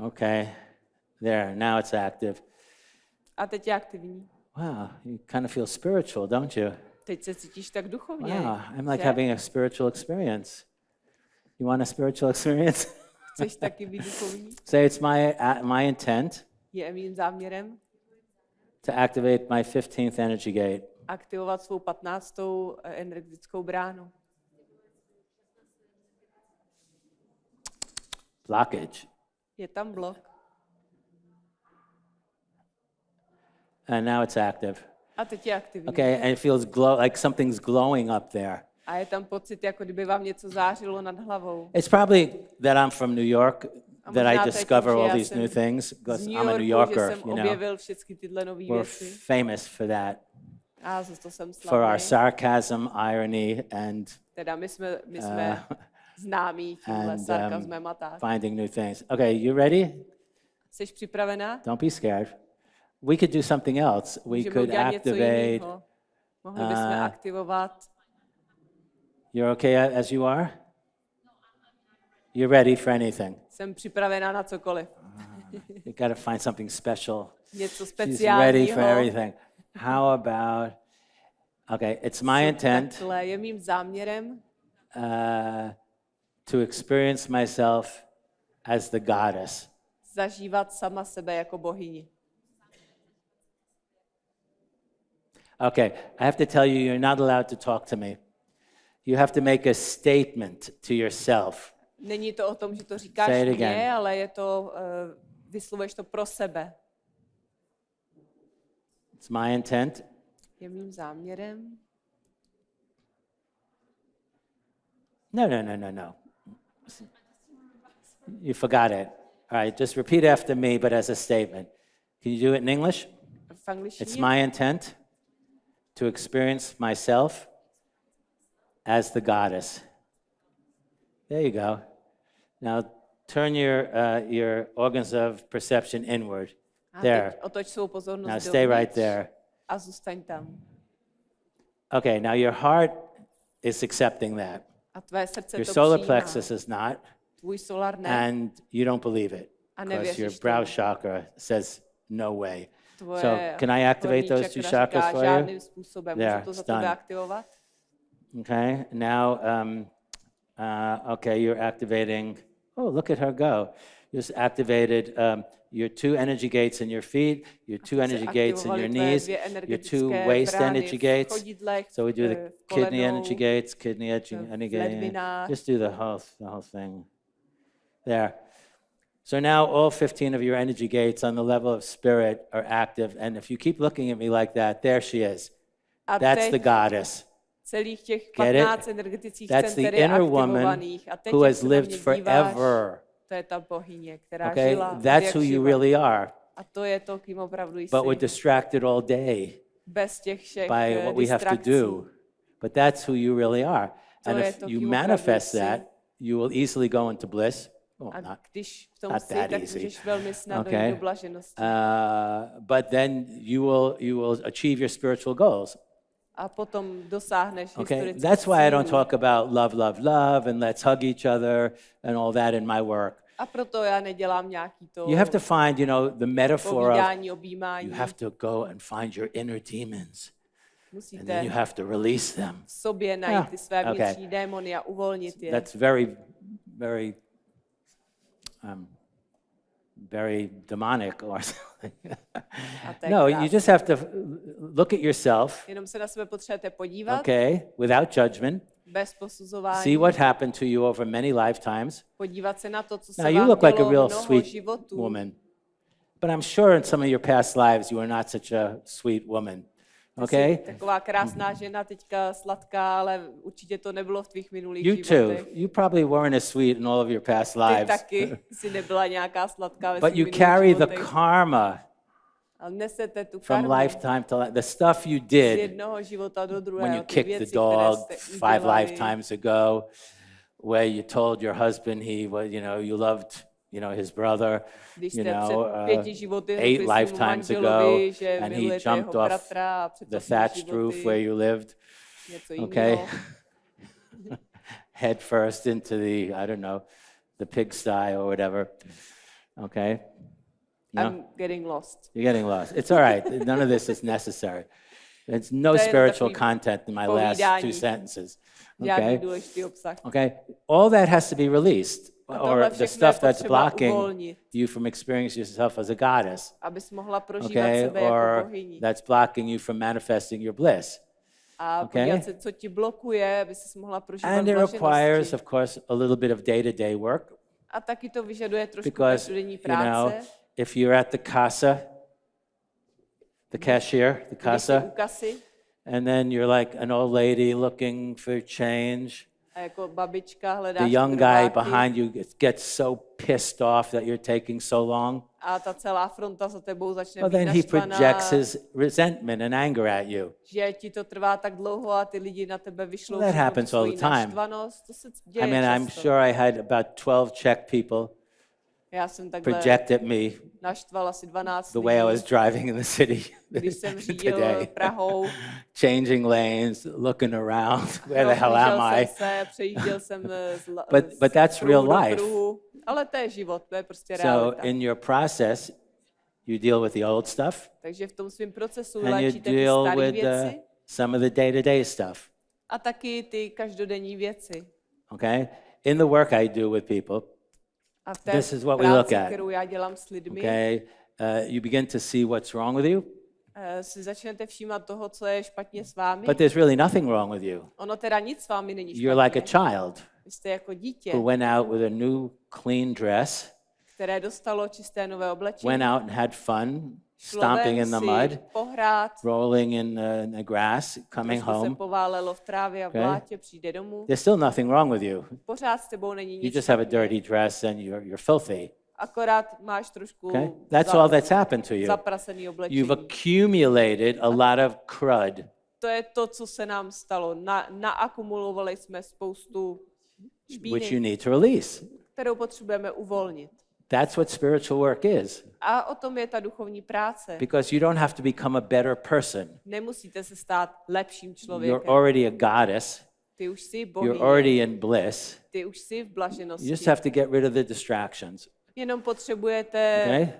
Okay, there, now it's active. A teď je aktivní. Wow, you kind of feel spiritual, don't you? Teď se cítíš tak duchovně. Wow, I'm like že? having a spiritual experience. You want a spiritual [laughs] experience? Chceš taky? Say it's my, uh, my intent Je mým záměrem to activate my 15th energy gate. aktivovat svou patnáctou eh, energetickou bránu. Blockage. Je tam blok. And now it's active. A teď je aktivní. Okay, and it feels glow like something's glowing up there. A je tam pocit, jako kdyby vám něco zářilo nad hlavou. It's probably that I'm from New York that I discover tím, all these new things because I'm a New Yorker, you know. We're věci. famous for that, A to jsem for our sarcasm, irony, and Teda my jsme, my jsme známí tímhle and, um, sarkazmem a tak. finding new things. Okay, you ready? Jsi připravená? Don't be scared. We could do something else. We Můžeme could activate. jiného. Mohli bychom uh, aktivovat. You're okay as you are? You're ready for anything. Jsem připravená na cokoliv. You got to find something special. Něco She's ready for speciálního. everything. How about? Okay, it's my intent je mým záměrem uh, to experience myself as the goddess. zažívat sama sebe jako bohyni. Okay, I have to tell you, you're not allowed to talk to me. You have to make a statement to yourself. Není to o tom, že to říkáš Say it again. ale je to, uh, vyslovuješ to pro sebe. It's my intent Je mým záměrem No, no, no, no, no. You forgot it. All right, just repeat after me, but as a statement. Can you do it in English? It's my intent to experience myself as the goddess. There you go. Now turn your, uh, your organs of perception inward. a There. teď otoč svou pozornost Now stay right there. A zůstaň tam. Okay, now your heart is accepting that. A tvé srdce Your solar přijímá. plexus is not, Tvůj solar ne. and you don't believe it because your brow chakra says no way. So, can I activate those two chakras říká, for you? Způsobem. There, Můžu to za it's done. Okay, now, um, uh, okay, you're activating. Oh, look at her go. You just activated um, your two energy gates in your feet, your two energy gates in your knees, your two waist energy gates. So we do the kidney energy gates, kidney energy, v energy gate. Just do the whole, the whole thing. There. So now all 15 of your energy gates on the level of spirit are active. And if you keep looking at me like that, there she is. That's the goddess. Celých těch Get it? 15 energetických That's the center je inner woman aktivovaných. A teď, who has lived forever. to je ta bohyně, která Okay? žila That's who you really are. A to je to, kým opravdu jsi. But we're distracted all day Bez těch všech by eh, what we have to do. But that's who you really are. And if you manifest that, you will easily go into bliss. Well, A not, když v tom not that easy. můžeš velmi snadno Okay. jít do blaženosti. uh, but then you will you will achieve your spiritual goals. A potom dosáhneš Okay, that's why I don't talk about love, love, love, and let's hug each other and all that in my work. A proto já nedělám nějaký to You have to find, you know, the metaphor of objímání. you have to go and find your inner demons, and Musíte then you have to release them. v sobě najít Yeah, ty své okay. vnitřní démony a uvolnit je. That's very, very, um, very demonic or something. [laughs] No, you just have to look at yourself, Jenom se na sebe potřebujete podívat, okay, without judgment. bez posuzování. See what happened to you over many lifetimes. podívat se na to, co se Now, you look like a real sweet životů. woman, but I'm sure in some of your past lives you were not such a sweet woman. Okay? Jsi taková krásná žena, teďka sladká, ale určitě to nebylo v tvých minulých You too. životech. You probably weren't as sweet in all of your past Ty lives. taky si nebyla nějaká sladká ve But svých you carry the životech. karma nesete tu from lifetime to li- the stuff you z did druhého. when you ty kicked věci, the dog five lifetimes ago, where you told your husband he was, you know, you loved, you know, his brother, you know, uh, eight lifetimes ago, and he jumped off bratra a před the thatched roof where you lived, okay? [laughs] head first into the, I don't know, the pigsty or whatever, okay? You know? I'm getting lost. You're getting lost. It's all right. [laughs] None of this is necessary. There's no spiritual content in my last two sentences. Okay? Okay? All that has to be released, or the stuff that's blocking you from experiencing yourself as a goddess. Okay? sebe Or that's blocking you from manifesting your bliss. Okay? se, co ti blokuje, aby mohla prožívat And it requires, of course, a little bit of day to day work A taky to because, you know, if you're at the casa, the cashier, the casa, and then you're like an old lady looking for change. Jako babička hledáš The young guy behind you gets- so pissed off that you're taking so long. a ta celá fronta za tebou začne Well, then he projects his resentment and anger at you. že ti to trvá tak dlouho a ty lidi na tebe vyšlou that happens all the time. I mean, I'm sure I had about 12 Czech people Já jsem takhle project at me naštval asi 12 the way I was driving in the city když jsem [laughs] řídil today. Prahou. Changing lanes, looking around. [laughs] Where the hell am I? se, přejížděl jsem eh, z, But- z but that's real life. Ale to je život, to je prostě So, realita. in your process, you deal with the old stuff Takže v tom svém procesu and you ty deal with věci some of the day to day stuff. a taky ty každodenní věci. Okay? In the work I do with people, A v té This is what we práci, look at. kterou já dělám s lidmi, okay, uh, you begin to see what's wrong with you, eh, si začnete všímat toho, co je špatně s vámi. but there's really nothing wrong with you. Ono teda nic s vámi není You're like a špatně. child Vy jste jako dítě, who went out with a new clean dress, které dostalo čisté nové oblečení. went out and had fun, stomping in the mud, pohrát, rolling in the, in the grass, coming home. poválelo v trávě a v Okay. There's still nothing wrong with you. Pořád s tebou není You just have a dirty dress and you're, you're filthy. Akorát máš trošku Okay? That's all that's happened to you. You've accumulated a lot of crud. To je to, co se nám stalo. Na, naakumulovali jsme spoustu which you špíny, need to release. kterou potřebujeme uvolnit. That's what spiritual work is. A o tom je ta duchovní práce. Because you don't have to become a better person. Nemusíte se stát lepším You're člověkem. already a goddess. Ty už jsi You're bohyně, already in bliss. ty už jsi v You blaženosti. just have to get rid of the distractions. Jenom potřebujete Okay?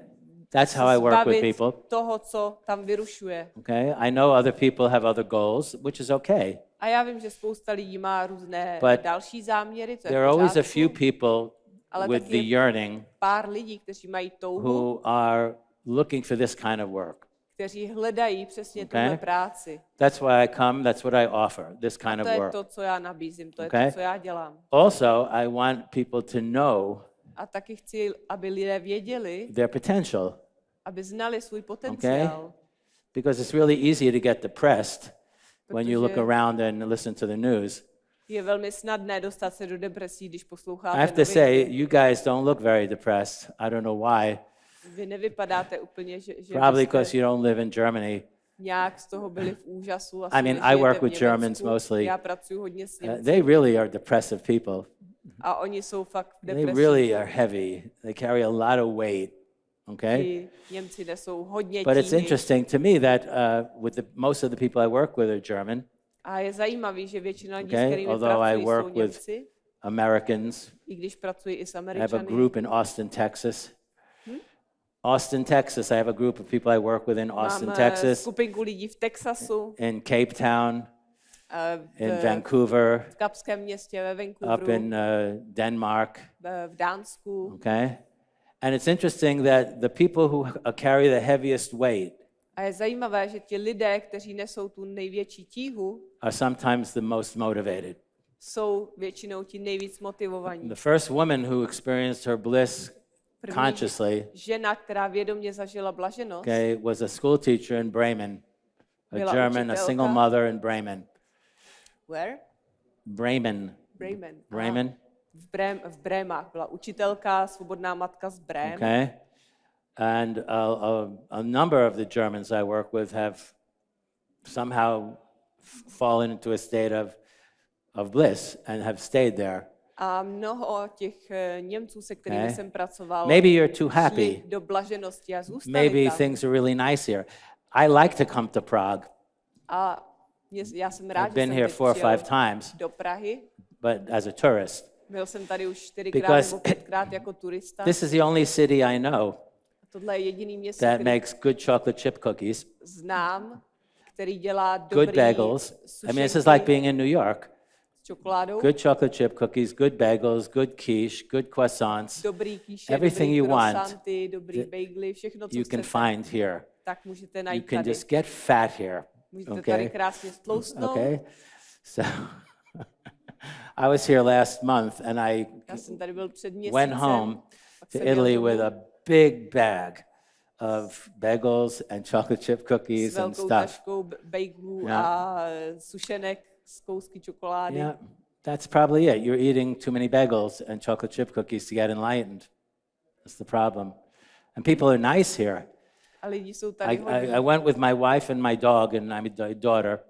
That's how I work with people. toho, co tam vyrušuje. Okay? I know other people have other goals, which is okay. A já vím, že spousta lidí má různé But další záměry, to je There are always a few people Ale with the je yearning pár lidí, kteří mají touhu, who are looking for this kind of work. kteří hledají přesně Okay. tuhle práci. That's why I come, that's what I offer, this kind of To je work. to, co já nabízím, to je Okay. to, co já dělám. Also, I want people to know A taky chci, aby lidé věděli, their potential. aby znali svůj potenciál. Because it's really easy to get depressed when you look around and listen to the news. Je velmi snadné dostat se do depresí, když posloucháte I have to say, you guys don't look very depressed. I don't know why. Vy nevypadáte úplně, že, že Probably because you don't live in Germany. nějak z toho byli v úžasu. I mean, I work with Germans mostly. Já pracuji hodně s Uh, they really are depressive people. a oni jsou fakt v They really are heavy. They carry a lot of weight. Okay? But it's interesting to me that uh, with the, most of the people I work with are German, A je zajímavý, že většina lidí, Okay, s kterými although I pracuji, work jsou with Němci, Americans. i když pracuji i s I have a Američany. group in Austin, Texas. Austin, Texas. I have a group of people I work with in Austin, Mám eh, Texas, skupinku lidí v Texasu, in Cape Town, eh, in v, Vancouver, v Kapském městě, ve up Vancouveru, in uh, Denmark. v- v Dánsku. Okay? And it's interesting that the people who uh, carry the heaviest weight A je zajímavé, že ti lidé, kteří nesou tu největší tíhu, are sometimes the most motivated. jsou většinou ti nejvíc motivovaní. The first woman who experienced her bliss consciously žena, která vědomě zažila blaženost, okay, was a school teacher in Bremen, a German, a single mother in Bremen. where? Bremen. Bremen. Aha. Bremen. V, Brém, v Brémách byla učitelka, svobodná matka z Brém. Okay? And a, a, a number of the Germans I work with have somehow fallen into a state of, of bliss and have stayed there. A mnoho těch eh, Němců, se kterými Okay. jsem pracoval, Maybe you're too happy. do blaženosti a zůstali Maybe tam. things are really nice here. I like to come to Prague. A já jsem rád, I've že been jsem here four or five times, do Prahy. but as a tourist. Byl jsem tady už čtyřikrát Because nebo pětkrát jako turista. This is the only city I know Tohle je jediný město, that makes good chocolate chip cookies, znám, který dělá dobrý good bagels. I mean, this is like being in New York. čokoládou, Good chocolate chip cookies, good bagels, good quiche, good croissants. dobrý everything dobrý you want, dobrý bagely, všechno, co You can find here. tak můžete You can tady. just get fat here. Můžete tady Okay? krásně stloustnout. Okay? So [laughs] I was here last month and I Já jsem tady byl před měsícem. went home to Italy with a big bag of bagels and chocolate chip cookies and stuff. taškou b- bagelů Yeah. a sušenek z kousky čokolády. Yeah, that's probably it. You're eating too many bagels and chocolate chip cookies to get enlightened. That's the problem. And people are nice here. A lidi jsou I, tady I. I went with my wife and my dog, and I'm a daughter.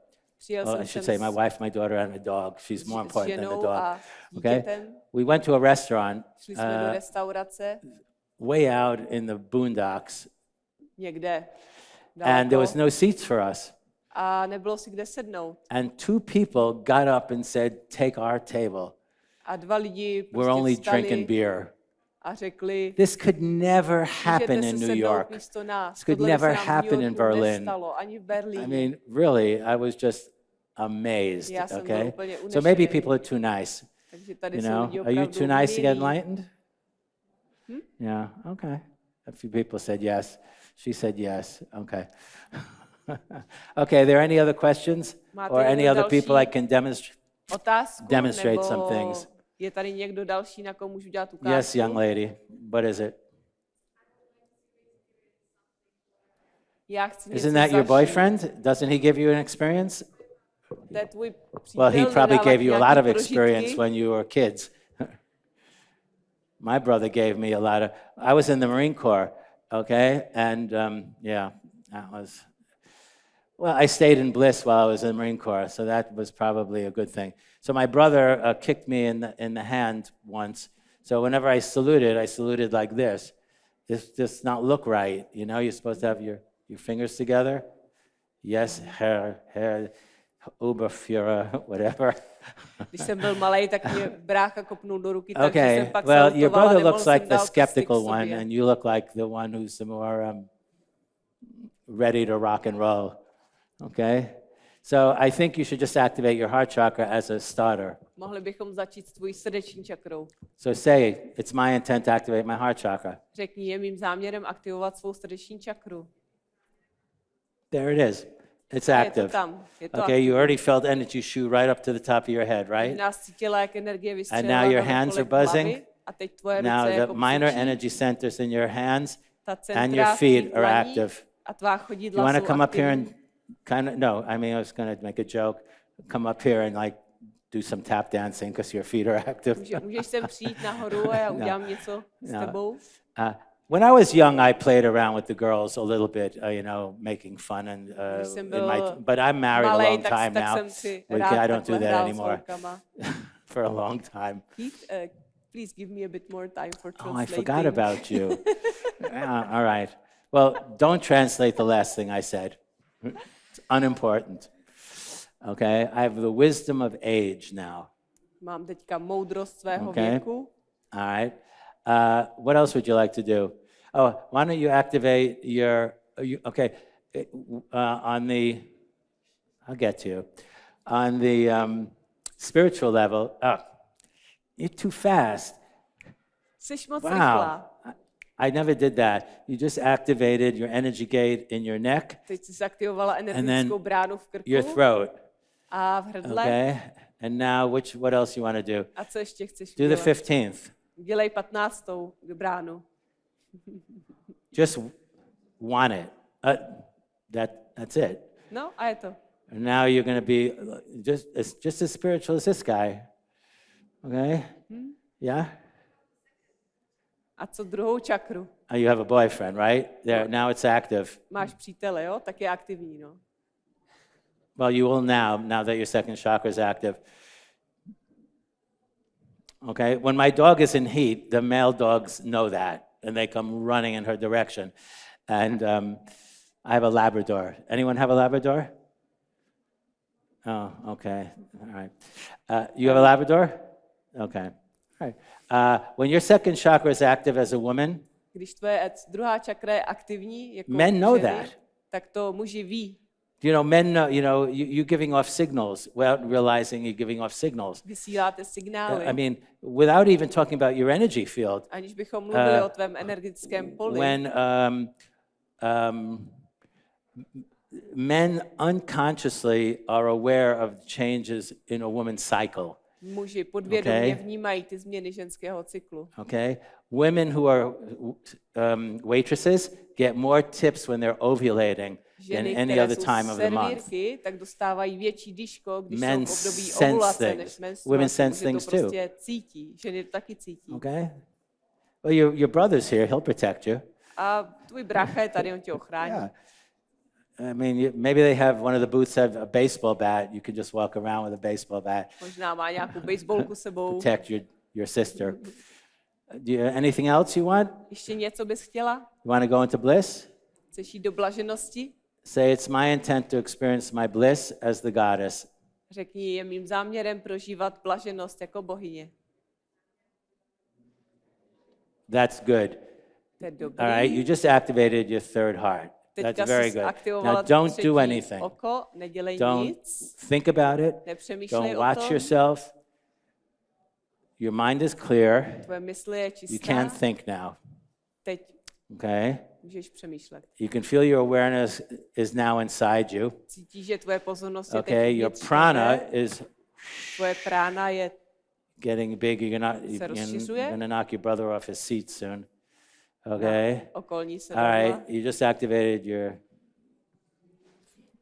Well, I should say my wife, my daughter, and my dog. She's more important than the dog. Okay? We went to a restaurant uh, way out in the boondocks, někde and there was no seats for us. a nebylo si kde sednout. And two people got up and said, Take our table. A dva lidi We're only vstali drinking beer. a řekli, This could never happen in New York. This could never happen in Berlin. I mean, really, I was just amazed. Okay, so maybe people are too nice. You know, are you too nice to get enlightened? Yeah. Okay. A few people said yes. She said yes. Okay. [laughs] okay. Are there any other questions Máte or any other people I can demonstrate? Otázku, demonstrate some things. je tady někdo další, na koho můžu dělat ukázku? Yes, young lady. What is it? Já chci Isn't that your boyfriend? Doesn't he give you an experience? Tvůj Well, he probably gave you a lot of experience when you were kids. [laughs] My brother gave me a lot of. I was in the Marine Corps, okay, and um, yeah, that was. Well, I stayed in bliss while I was in the Marine Corps, so that was probably a good thing. So my brother uh, kicked me in the, in the hand once. So whenever I saluted, I saluted like this. This does not look right. You know, you're supposed to have your, your fingers together. Yes, Herr, Herr, Oberführer, whatever. Když jsem byl malý, tak mě brácha kopnul do ruky, takže Okay, jsem pak well, your brother looks like the k skeptical one, and you look like the one who's more um, ready to rock and roll. Okay? So I think you should just activate your heart chakra as a starter. Mohli bychom začít s tvojí srdeční čakrou. So say, it's my intent to activate my heart chakra. Řekni, je mým záměrem aktivovat svou srdeční čakru. There it is. It's A je to active. tam. Je to Okay, you already felt energy shoot right up to the top of your head, right? Nás cítila, jak energie vystřelila now your hands are buzzing. hlavy A teď tvoje Now the minor energy centers in your hands and your feet are active. You want to come up here and kind of, no, I mean, I was going to make a joke. Come up here and like do some tap dancing because your feet are [laughs] active. Může, můžeš sem přijít nahoru a já udělám něco s No. Uh, when I was young, I played around with the girls a little bit, uh, you know, making fun and uh, in my, but I'm married a long time now. jsem si We rád can- I don't do that anymore [laughs] for a long time. Keith, uh, please give me a bit more time for Oh, I forgot about you. [laughs] All right. Well, don't translate the last thing I said. It's unimportant. Okay? I have the wisdom of age now. Mám teďka moudrost svého Okay. věku. All right. Uh, what else would you like to do? Oh, why don't you activate your, you, okay, uh, on the, I'll get to you. On the um, spiritual level, oh, you're too fast. Wow. I never did that. You just activated your energy gate in your neck, Teď jsi zaktivovala energetickou bránu v krku your throat. a v hrdle. Okay? And now, which, what else you want to do? A co ještě chceš Do the 15th. Dělej patnáctou bránu. [laughs] Just want it. Uh, that, that's it. No a je to. And now you're going to be just as, just as spiritual as this guy. Okay? Yeah? A co druhou čakru? Oh, you have a boyfriend, right? There, now it's active. Máš přítele, jo? Tak je aktivní, no. Well, you will now, now that your second chakra is active. Okay, when my dog is in heat, the male dogs know that, and they come running in her direction. And um, I have a Labrador. Anyone have a Labrador? Oh, okay, all right. Uh, you have a Labrador? Okay, all right. Uh, when your second chakra is active as a woman, Když tvoje druhá čakra je aktivní, jako Men know ženy, that. tak to muži ví. You know, men know, you know, you, you giving off signals without realizing you're giving off signals. Vysíláte signály, I mean, without even talking about your energy field, aniž bychom mluvili uh, o tvém energetickém poli. when um, um, men unconsciously are aware of changes in a woman's cycle, Muži podvědomě Okay. vnímají ty změny ženského cyklu. okay? Women who are um, waitresses get more tips when they're ovulating than Ženy, any které other time of the month. tak dostávají větší dýško, když Men jsou v období ovulace než menstruace. Women sense things to too. prostě cítí. Ženy to taky cítí. Okay? Well, your, your brother's here, he'll protect you. A tvůj brácha je tady, on tě ochrání. Yeah. I mean, maybe they have one of the booths have a baseball bat. You could just walk around with a baseball bat, Možná má nějakou baseballku sebou. protect your, your sister. Do you, anything else you want? Ještě něco bys chtěla? You want to go into bliss? Chceš jít do blaženosti? Say, it's my intent to experience my bliss as the goddess. Řekni, je mým záměrem prožívat blaženost jako bohyně. That's good. All right, you just activated your third heart. That's very good. Now, don't do anything. oko, Don't think about it. Don't watch yourself. Your mind is clear. You can't think now. Okay? Můžeš přemýšlet. You can feel your awareness is now inside you. Cítíš, že tvoje pozornost je Okay? teď Your prana is Tvoje prána je getting big. You're not. Se You're, you're gonna knock your brother off his seat soon. Okay. okolní All sedadla. right. You just activated your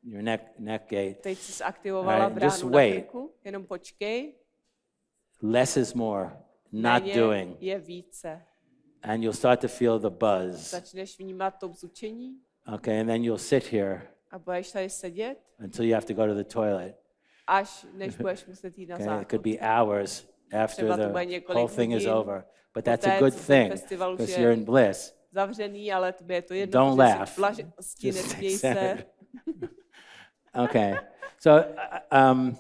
your neck neck gate. Teď jsi zaktivovala Alright, just bránu na wait. krku, jenom počkej. Less is more. Not Méně doing, je více. And you'll start to feel the buzz. Začneš vnímat to bzučení Okay, and then you'll sit here a budeš tady sedět, until you have to go to the toilet. až než budeš muset jít na Okay, it could záchod. be hours after the whole thing is over. But that's a good thing because you're in bliss. Zavřený, ale tobě je to jedno, Don't laugh. Just se. [laughs] Okay, so uh, um,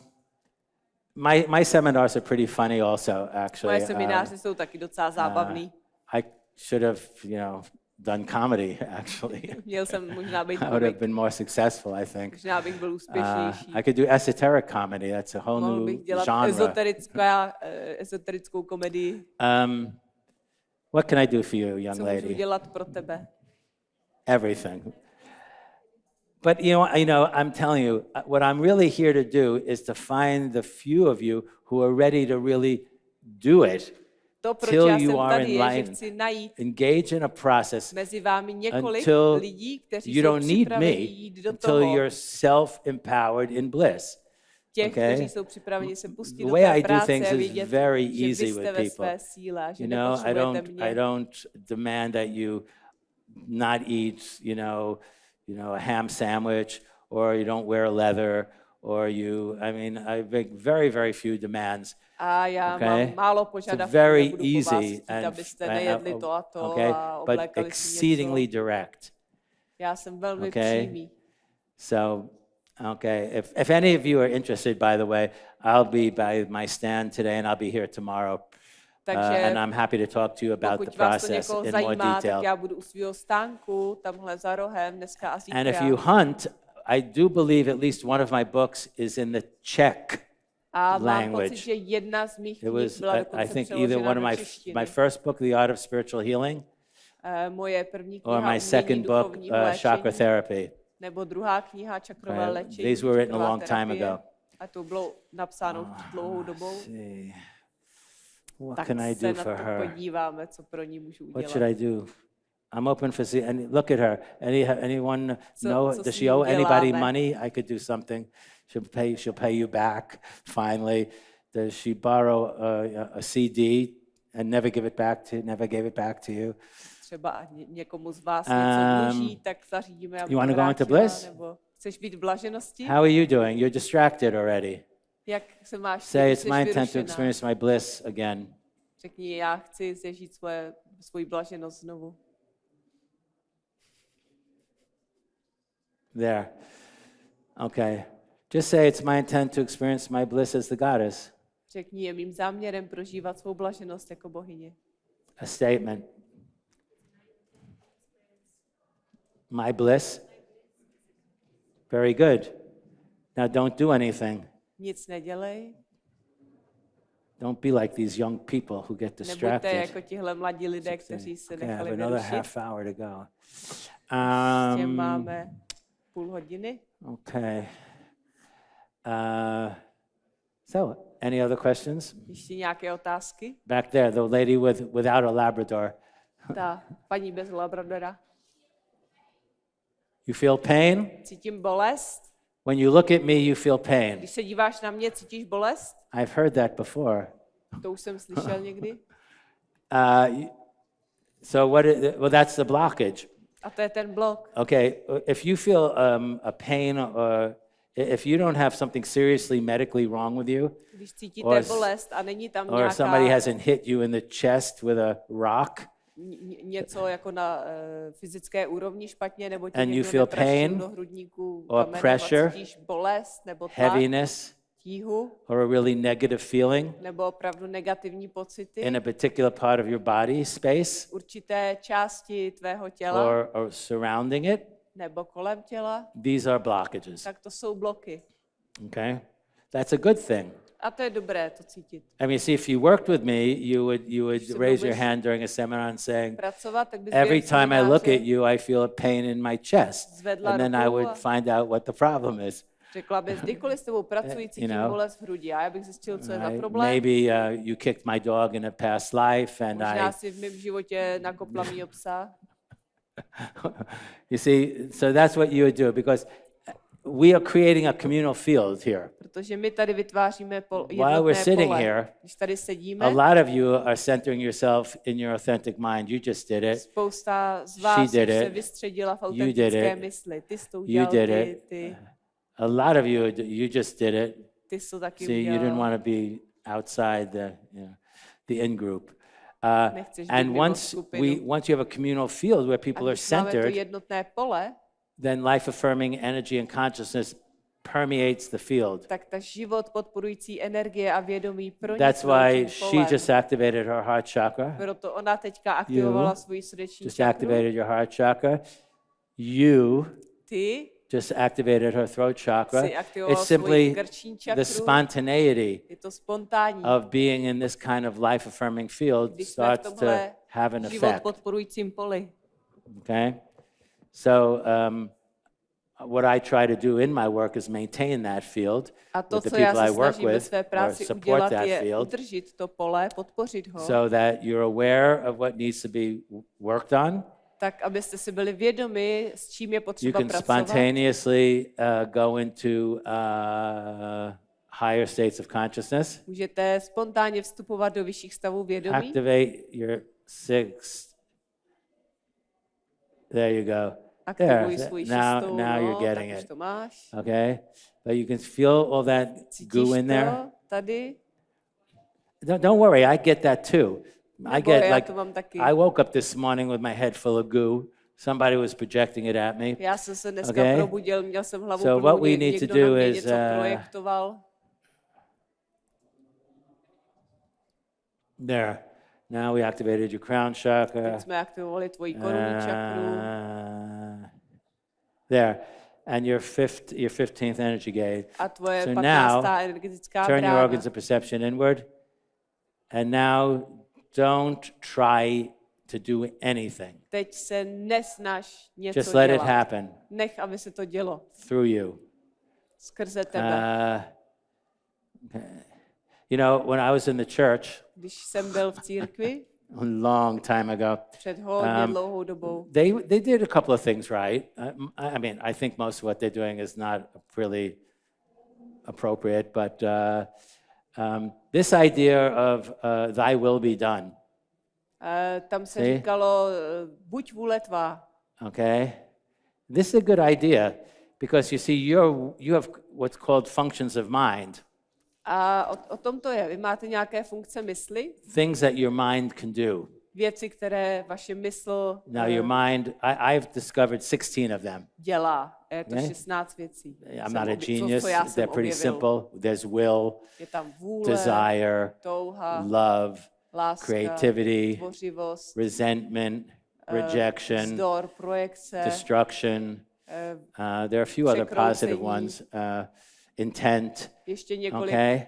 my my seminars are pretty funny also. Actually, Moje Um, semináře jsou taky docela zábavný. I should have you know done comedy. [laughs] Actually, Měl jsem možná být I would have been more successful. I think. možná bych byl Uh. I could do esoteric comedy. That's a whole Mohl new bych dělat genre. ezoterická, komedii. Um, what can I do for you, young Co můžu lady? dělat pro tebe? Everything. But you know, you know, I'm telling you, uh, what I'm really here to do is to find the few of you who are ready to really do it, till you are tady, in je, že line, chci najít engage in a process mezi vámi několik until you don't need me until you're self-empowered in bliss. těch, okay? kteří jsou připraveni se pustit The way I do things is very easy with people. síle, You know, I don't, mě. I don't demand that you not eat, you know, you know, a ham sandwich, or you don't wear a leather, or you. I mean, I make very, very few demands. A já Okay? mám málo It's požadavků, very easy chtít, and abyste and, nejedli uh, to a to okay, a but exceedingly direct. Já jsem velmi okay? přímý. So, okay, if, if any of you are interested, by the way, I'll be by my stand today and I'll be here tomorrow. Uh, Takže and I'm happy to talk to you about the process in more zajímá, tak detail. já budu u svého stánku, tamhle za rohem, dneska a zítra. And if you hunt, I do believe at least one of my books is in the Czech a mám language. pocit, že jedna z mých It knih was, byla I, dokonce think, either přeložena one of do my, češtiny. my first book, The Art of Spiritual Healing, Eh, Moje první kniha or my Umění second book, duchovního uh, léčení, Chakra Therapy. nebo druhá kniha Čakrové léčení. these were written a čakrová long time terapie. ago. A to bylo napsáno před dlouhou dobou. Let's see. What Tak can I se do na for to her? podíváme, co pro ní můžu What should udělat. I do? I'm open for see. And look at her. Any anyone know? Does s she ní owe anybody uděláme? money? I could do something. She'll pay. She'll pay you back. Finally, does she borrow a, a CD and never give it back to never gave it back to you. Třeba ně- někomu z vás Um, něco dluží, tak zařídíme, aby you wanna to go into bliss? Nebo chceš být v blaženosti? How are you doing? You're distracted already. Jak se máš? Say it's my intent to experience my bliss again. Řekni, já chci zažít svoje, svoji blaženost znovu. There. Okay. Just say it's my intent to experience my bliss as the goddess. Řekni, je mým záměrem prožívat svou blaženost jako bohyně. A statement. My bliss. Very good. Now don't do anything. Nic nedělej, Don't be like these young people who get nebuďte distracted. jako tihle mladí lidé, kteří se Okay, nechali another vyrušit. half hour to go. Um, máme půl hodiny. okay. Uh, so, any other questions? Ještě nějaké otázky? Back there, the lady with, without a Labrador. Ta paní bez labradora. You feel pain? Cítím bolest. When you look at me, you feel pain. Když se díváš na mě, cítíš bolest? I've heard that before. To už jsem slyšel někdy. [laughs] Uh, so what? Is, well, that's the blockage. A to je ten blok. Okay, if you feel um, a pain or if you don't have something seriously medically wrong with you, Or bolest a není tam or somebody hasn't hit you in the chest with a rock, ně- ně- něco jako na uh, fyzické úrovni špatně, nebo ti And you feel pain do hrudníku or kamenem pressure, bolest, nebo tlak, heaviness, tíhu, or a really negative feeling nebo opravdu negativní pocity in a particular part of your body space určité části tvého těla or, or surrounding it, nebo kolem těla, these are blockages. tak to jsou bloky. Okay? That's a good thing. A to je dobré to cítit. I mean, see, if you worked with me, you would you would se raise your hand during a seminar and saying, every time I look at you, I feel a pain in my chest, and then I would find out what the problem is. Řekla bys, kdykoliv s tebou [laughs] pracuji, cítím know. bolest v hrudi. A já bych zjistil, co je za problém. Maybe uh, you kicked my dog in a past life, and Možná I, si v mém životě nakopla mýho psa. [laughs] you see, so that's what you would do because we are creating a communal field here. Protože my tady vytváříme pol, While we're sitting pole. here, Když tady sedíme, A lot of you are centering yourself in your authentic mind. You just did it. spousta z vás did už se it. vystředila v You did it. mysli. Ty jsi to You did ty, it. ty, A lot of you, you just did it. ty jsi to taky See, you didn't want to be outside the, you know, the in group. Uh, and once we, once you have a communal field where people are centered, pole, then life affirming energy and consciousness permeates the field. tak ta život podporující energie a vědomí That's why she just activated her heart chakra. Proto ona teďka aktivovala svoji srdeční Just čakru. activated your heart chakra. You Ty just activated her throat chakra. It's simply the spontaneity Je to spontánní. of being in this kind of life affirming field Když jsme v starts to have an effect. Okay? So, um, what I try to do in my work is maintain that field A to, with the people I work with or support that field pole, so that you're aware of what needs to be worked on. Tak abyste si byli vědomi, s čím je You potřeba can pracovat. spontaneously uh, go into uh, higher states of consciousness. Můžete spontánně vstupovat do vyšších stavů vědomí. Activate your sixth. There you go. There. Aktivuj th- svůj Now, šestou, now no, you're getting tak už it. to máš. Okay? But you can feel all that Cítíš goo in there. to tady? Don't, don't worry, I get that too. I get like, to mám taky. I woke up this morning with my head full of goo. Somebody was projecting it at me. Já jsem se dneska Okay. probudil, měl jsem hlavu So what we need to do is, uh. There. Now we activated your crown chakra. Teď jsme aktivovali tvoji korunní čakru. Uh, there. And your fifth, your 15th energy gate. A tvoje so 15. now, Turn your organs of perception inward. And now don't try to do anything. Teď se nesnaž něco Just let it happen Nech, aby se to dělo through you. skrze tebe. Uh. You know, when I was in the church Když jsem byl v církvi [laughs] a long time ago, před hodně Um, dlouhou dobou, they they did a couple of things right. I, I mean, I think most of what they're doing is not really appropriate, but uh, um, this idea of uh, "Thy will be done," Eh, Tam se See? říkalo, eh, buď vůle tvá. Okay? This is a good idea because you see, you're, you have what's called functions of mind, A o, o tom to je. Vy máte nějaké funkce mysli, things that your mind can do. věci, které vaše mysl Now, eh, your mind, I, I've discovered 16 of them. dělá. To Ne? 16 věcí. I'm not a genius. Co, já jsem They're pretty simple. There's will, Je tam vůle, desire, touha, love, láska, creativity, tvořivost, resentment, eh, rejection, vzdor, projekce, destruction. eh, Uh, there are a few other ones. Uh, intent. Okay.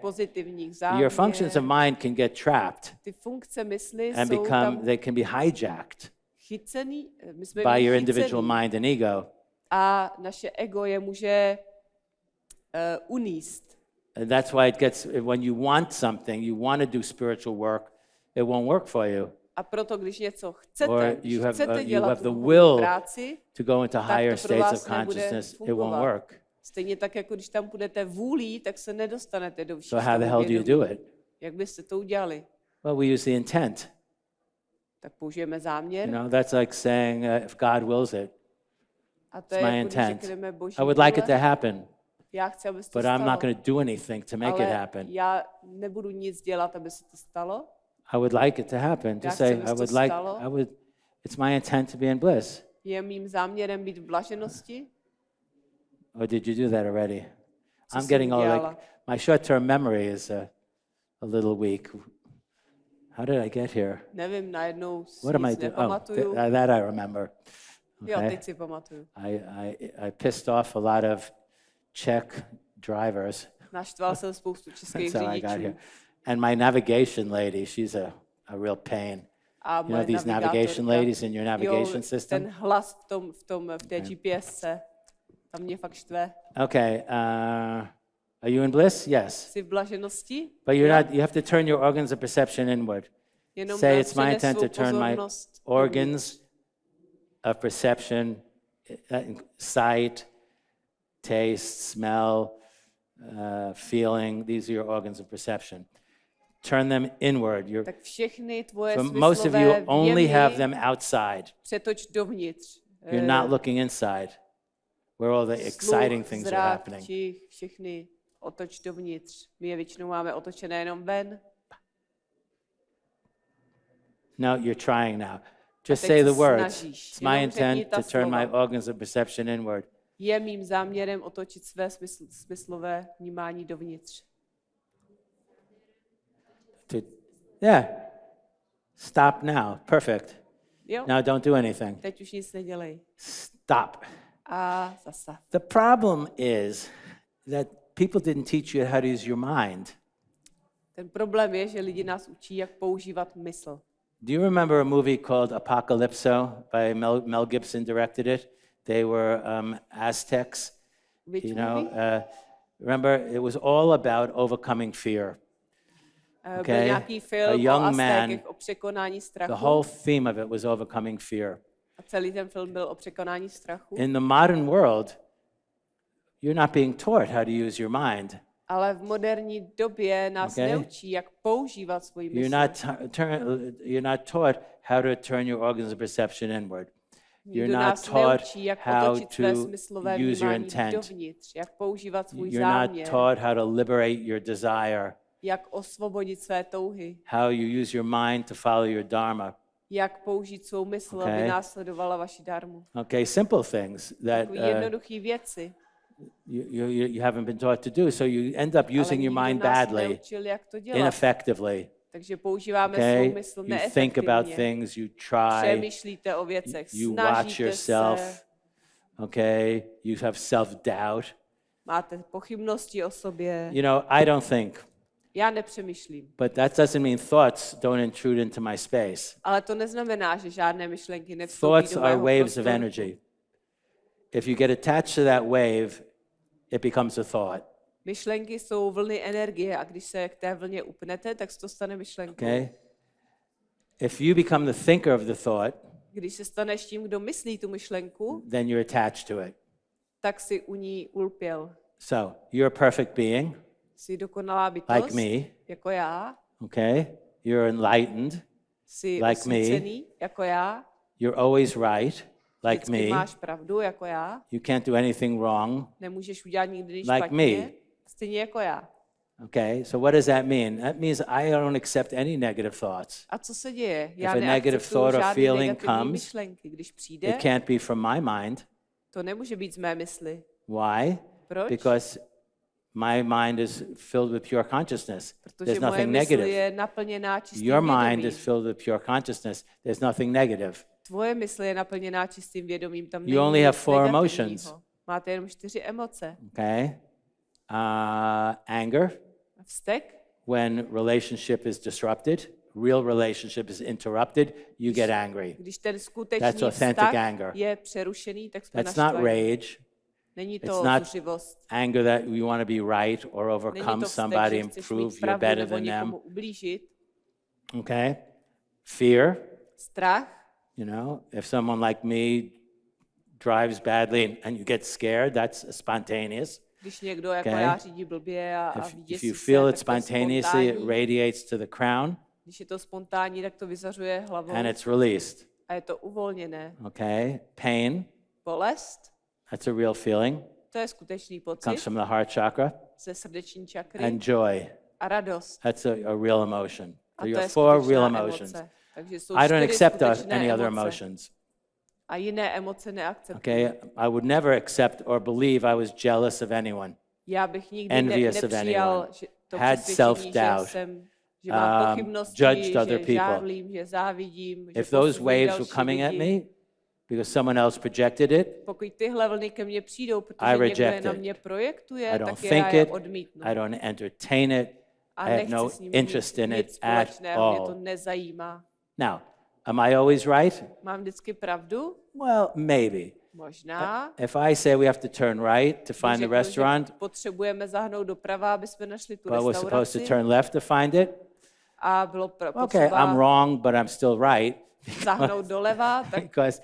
Your functions of mind can get trapped and become, they can be hijacked jsme by your individual mind and ego. A naše ego je může uh, uníst. And that's why it gets, when you want something, you want to do spiritual work, it won't work for you. A proto, když něco chcete, Or you have, chcete uh, you dělat have the will práci, to go into higher states of consciousness, it won't work. Stejně tak, jako když tam budete vůlí, tak se nedostanete do vyšších So how the hell do you do it? Jak byste to udělali? Well, we use the intent. Tak použijeme záměr. You know, that's like saying, uh, if God wills it, it's my intent. I would like it to happen, Já chci, aby but. I'm not going to do anything to make it happen. já nebudu nic dělat, aby se to stalo. I would like it to happen. To say, I would like. I would, it's my intent to be in bliss. Je mým záměrem být v blaženosti. Or did you do that already? I'm getting all like, my short-term memory is uh, a little weak. How did I get here? What am I doing? Oh, th- uh, that I remember. Jo, Okay. teď si pamatuju. I, I, I pissed off a lot of Czech drivers. Naštval jsem spoustu [laughs] českých here. řidičů. And my navigation lady, she's a, a real pain. A You know these navigation ladies in your navigation jo, ten system? hlas v, tom, v, tom, v té GPSce, tam mě fakt štve. Okay. Uh, are you in bliss? Yes. Jsi v blaženosti? But you're not, you have to turn your organs of perception inward. Jenom Say it's my intent to turn my organs of perception, uh, sight, taste, smell, uh, feeling, these are your organs of perception. Turn them inward. You're, most of you only have them outside. You're not looking inside, where all the exciting things are happening. otoč dovnitř. My je většinou máme otočené jenom ven. No, you're trying now. Just say the words. snažíš. It's my intent to turn my organs of perception inward. Je mým záměrem otočit své smysl, smyslové vnímání dovnitř. To, yeah. Stop now. Perfect. Jo? Now don't do anything. Teď už nic nedělej. Stop. A zase. The problem is that people didn't teach you how to use your mind. Ten problém je, že lidi nás učí, jak používat mysl. Do you remember a movie called Apocalypso by Mel, Mel Gibson directed it? They were um, Aztecs. Which You know, uh, remember it was all about overcoming fear. Eh, okay. A young man- o překonání strachu. The whole theme of it was overcoming fear. A celý ten film byl o překonání strachu. In the modern world, you're not being taught how to use your mind. Ale v moderní době nás Okay. neučí, jak používat svoji mysl. You're not, turn, you're not taught how to turn your organs of perception inward. You're Nikdo not taught neučí, jak how to use your intent. dovnitř, jak používat svůj You're not záměr, taught how to liberate your desire, jak osvobodit své touhy, how you use your mind to follow your dharma. jak použít svou mysl, Okay. aby následovala vaši darmu. Okay, simple things that uh, jednoduché věci. You, you, you haven't been taught to do. So you end up using your mind badly, ineffectively. Takže používáme Okay, svou mysl you think about things, you try, Přemýšlíte o věcech, you watch snažíte se, yourself. Okay, you have self doubt. máte pochybnosti o sobě. You know, I don't think, Já nepřemýšlím. but that doesn't mean thoughts don't intrude into my space. Ale to neznamená, že žádné myšlenky nevstoupí Thoughts do are mého waves of prostoru. energy. If you get attached to that wave, it becomes a thought. Myšlenky jsou vlny energie a když se k té vlně upnete, tak se to stane myšlenkou. Okay? If you become the thinker of the thought, Když se staneš tím, kdo myslí tu myšlenku, then you're attached to it. tak si u ní ulpěl. So you're a perfect being, Jsi dokonalá bytost, like me, jako já, okay? You're enlightened. Jsi Like me. jako já, You're always right, like me. máš pravdu jako já, You can't do anything wrong. nemůžeš udělat nikdy nic Like špatně, me. stejně jako já. Okay, so what does that mean? That means I don't accept any negative thoughts. A co se děje? Já a negative thought or feeling comes, myšlenky. Když přijde, It can't be from my mind. to nemůže být z mé mysli. Why? Proč? Because my mind is filled with pure consciousness. Protože There's nothing negative. Your mind is filled with pure consciousness. There's nothing negative. Tvoje mysl je naplněná čistým vědomím. Tam You only have four emotions. Máte jenom čtyři emoce. Okay? Uh, anger, Vztek, when relationship is disrupted, real relationship is interrupted, you get angry. když ten skutečný That's authentic vztah anger. je přerušený, tak jsme That's not rage. Není It's to not zuřivost. Anger that you want to be right or overcome somebody and prove you're better than them. ublížit. Okay? Fear, Strach, you know, if someone like me drives badly and you get scared, that's spontaneous. když někdo jako Okay. já řídí blbě a, a If, if vyděsí you se, feel tak it to spontaneously, it radiates to the crown Když je to spontánní, tak to vyzařuje hlavou and it's released. a je to uvolněné. Okay? Pain, Bolest, that's a real feeling, to je skutečný comes pocit from the heart chakra. ze srdeční čakry And joy, a radost. that's a, a real emotion. A So to you je have four real emotions. emoce. Takže jsou I don't čtyři accept uh, skutečné any other emoce. emotions. A jiné emoce neakceptuji. Okay? I would never accept or believe I was jealous of anyone. Já bych nikdy ne, Envious of nepřijal anyone. že to Had přesvědčení, že self-doubt. jsem že mám Um, pochybnosti, judged other že people. žárlím, že závidím, že If those posuzuji waves další were coming at lidi. me because someone else projected it, Pokud tyhle vlny ke mně přijdou, protože I někdo je reject na it. mě projektuje, I don't tak think já je it, odmítnu. I don't entertain it, A I have nechci no s nimi interest mít in nic it at společného, mě to all. nezajímá. Now, am I always right? Mám vždycky pravdu? Well, maybe. Možná. If I say we have to turn right to find the restaurant, Potřebujeme zahnout doprava, aby jsme našli tu but we're supposed to restauraci. turn left to find it, A bylo okay, I'm wrong, but I'm still right zahnout doleva, tak [laughs] because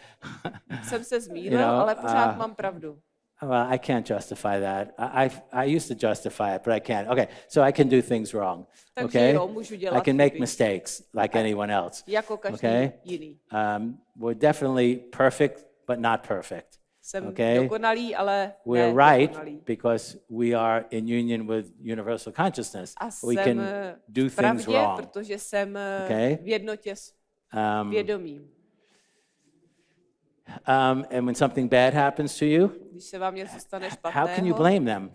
jsem se zmýlil, [laughs] You know, ale pořád uh, mám pravdu. Well, I can't justify that. I, I, I used to justify it, but I can't. Okay, so I can do things wrong. Okay, I can make mistakes like anyone else. Okay. Um, we're definitely perfect, but not perfect. Okay. We're right because we are in union with universal consciousness. We can do things wrong. Okay. v jednotě s Um. Um, and when something bad happens to you, stane how can you špatného, blame them?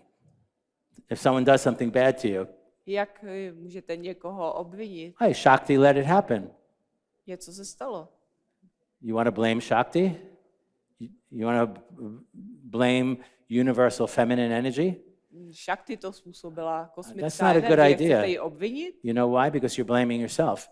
If someone does something bad to you, jak eh, můžete někoho obvinit? hey, Shakti let it happen. Něco se stalo. You want to blame Shakti? You, want to blame universal feminine energy? Shakti to způsobila That's kosmická not a good energie. idea. You know why? Because you're blaming yourself.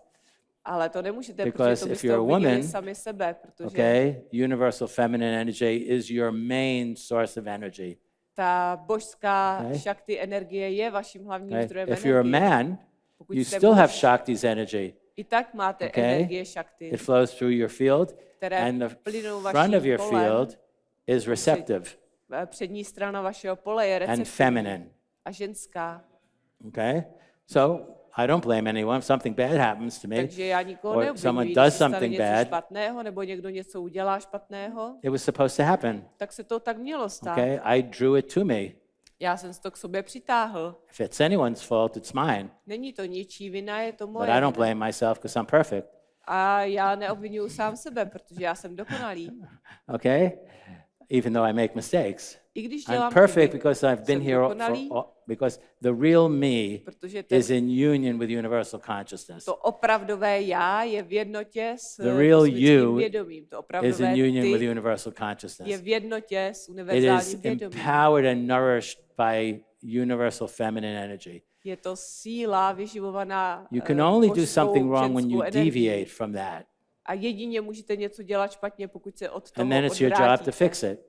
Ale to nemůžete, Because protože to if you're a woman, sami sebe, protože Okay? Universal feminine energy is your main source of energy. ta božská Okay. Shakti energie je vaším hlavním Okay? zdrojem If you're a man, Pokud you still have Shakti's energy. I tak máte Okay? energie Shakti, It flows through your field, and the front of your field is receptive Eh, Přední strana vašeho pole je and receptivní feminine. a ženská. Okay? So I don't blame anyone. If something bad happens to me, Takže já nikoho or someone does something něco bad, špatného, nebo někdo něco udělá špatného, it was supposed to happen. tak se to tak mělo stát. Okay? I drew it to me. Já jsem to k sobě přitáhl. If it's anyone's fault, it's mine. Není to ničí vina, je to But moje I don't blame myself because I'm perfect. A já neobvinuju sám sebe, protože já jsem dokonalý. [laughs] Okay? Even though I make mistakes. I'm perfect because I've been here for, because the real me is in union with universal consciousness. to opravdové já je v jednotě s The real you vědomím. To Is in union with universal je consciousness. v jednotě s It is vědomím. empowered and nourished by universal feminine energy. Je to síla vyživovaná You eh, can only do something wrong when you deviate from that. A jedině můžete něco dělat špatně, pokud se od toho And then it's your job to fix it.